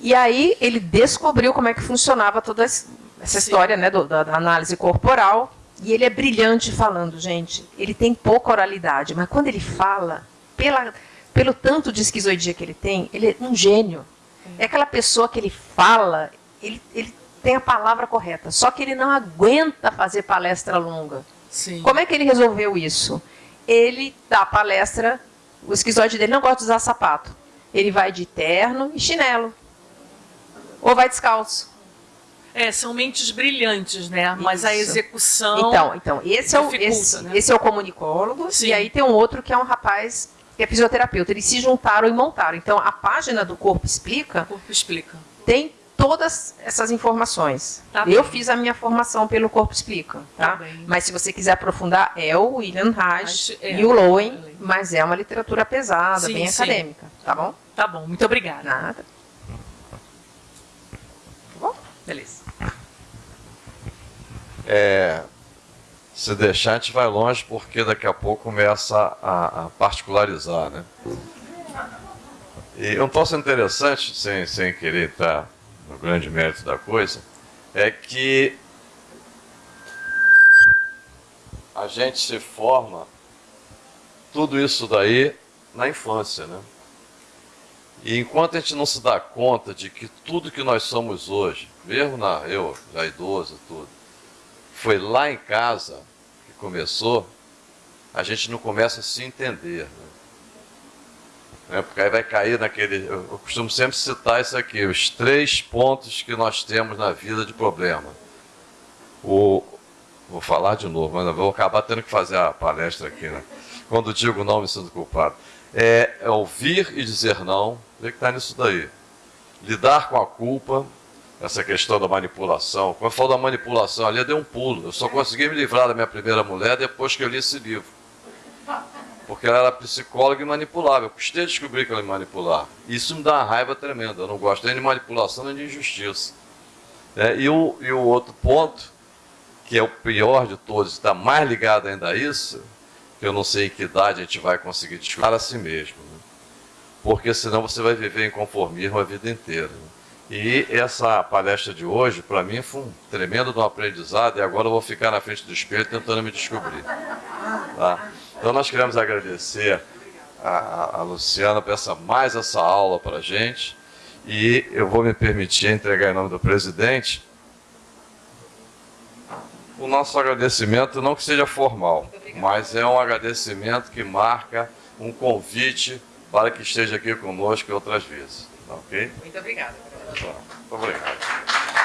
E aí ele descobriu como é que funcionava toda essa Sim. história né, do, da, da análise corporal. E ele é brilhante falando, gente. Ele tem pouca oralidade, mas quando ele fala, pela, pelo tanto de esquizoidia que ele tem, ele é um gênio. É aquela pessoa que ele fala, ele, ele tem a palavra correta, só que ele não aguenta fazer palestra longa. Sim. Como é que ele resolveu isso? Ele dá palestra, o esquizoide dele não gosta de usar sapato. Ele vai de terno e chinelo. Ou vai descalço. É, são mentes brilhantes, né? Mas Isso. a execução. Então, então esse, é o, esse, né? esse é o comunicólogo. Sim. E aí tem um outro que é um rapaz que é fisioterapeuta. Eles se juntaram e montaram. Então, a página do Corpo Explica. Corpo Explica. Tem todas essas informações. Tá eu bem. fiz a minha formação pelo Corpo Explica, tá? Tá mas se você quiser aprofundar, é o William Reich é, e o Lowen, Lowen. mas é uma literatura pesada, Sim, bem sim. acadêmica, tá bom? Tá bom, muito obrigada. Nada. Beleza. É, se deixar, a gente vai longe, porque daqui a pouco começa a, a particularizar, né? E um troço interessante, sem, sem querer estar no grande mérito da coisa, é que a gente se forma tudo isso daí na infância, né? E enquanto a gente não se dá conta de que tudo que nós somos hoje, mesmo na, eu já idoso tudo, foi lá em casa que começou, a gente não começa a se entender. Né? Né, Porque aí vai cair naquele. Eu costumo sempre citar isso aqui, os três pontos que nós temos na vida de problema. O, vou falar de novo, mas vou acabar tendo que fazer a palestra aqui, né? Quando digo não, me sinto culpado. É, é ouvir e dizer não, vê que está nisso daí. Lidar com a culpa, essa questão da manipulação. Quando eu falo da manipulação ali, eu dei um pulo. Eu só consegui me livrar da minha primeira mulher depois que eu li esse livro. Porque ela era psicóloga e manipulava. Eu custei a descobrir que ela me manipulava. Isso me dá uma raiva tremenda. Eu não gosto nem de manipulação nem de injustiça. É, e, o, e o outro ponto, que é o pior de todos, está mais ligado ainda a isso, que eu não sei em que idade a gente vai conseguir descobrir a si mesmo. né? Porque senão você vai viver em conformismo a vida inteira. né? E essa palestra de hoje, para mim, foi um tremendo um aprendizado, e agora eu vou ficar na frente do espelho tentando me descobrir. Tá? Então nós queremos agradecer a, a- Luciana por essa, mais essa aula para a gente, e eu vou me permitir entregar em nome do presidente o nosso agradecimento, não que seja formal, mas é um agradecimento que marca um convite para que esteja aqui conosco outras vezes. Tá ok? Muito obrigada. Muito obrigado.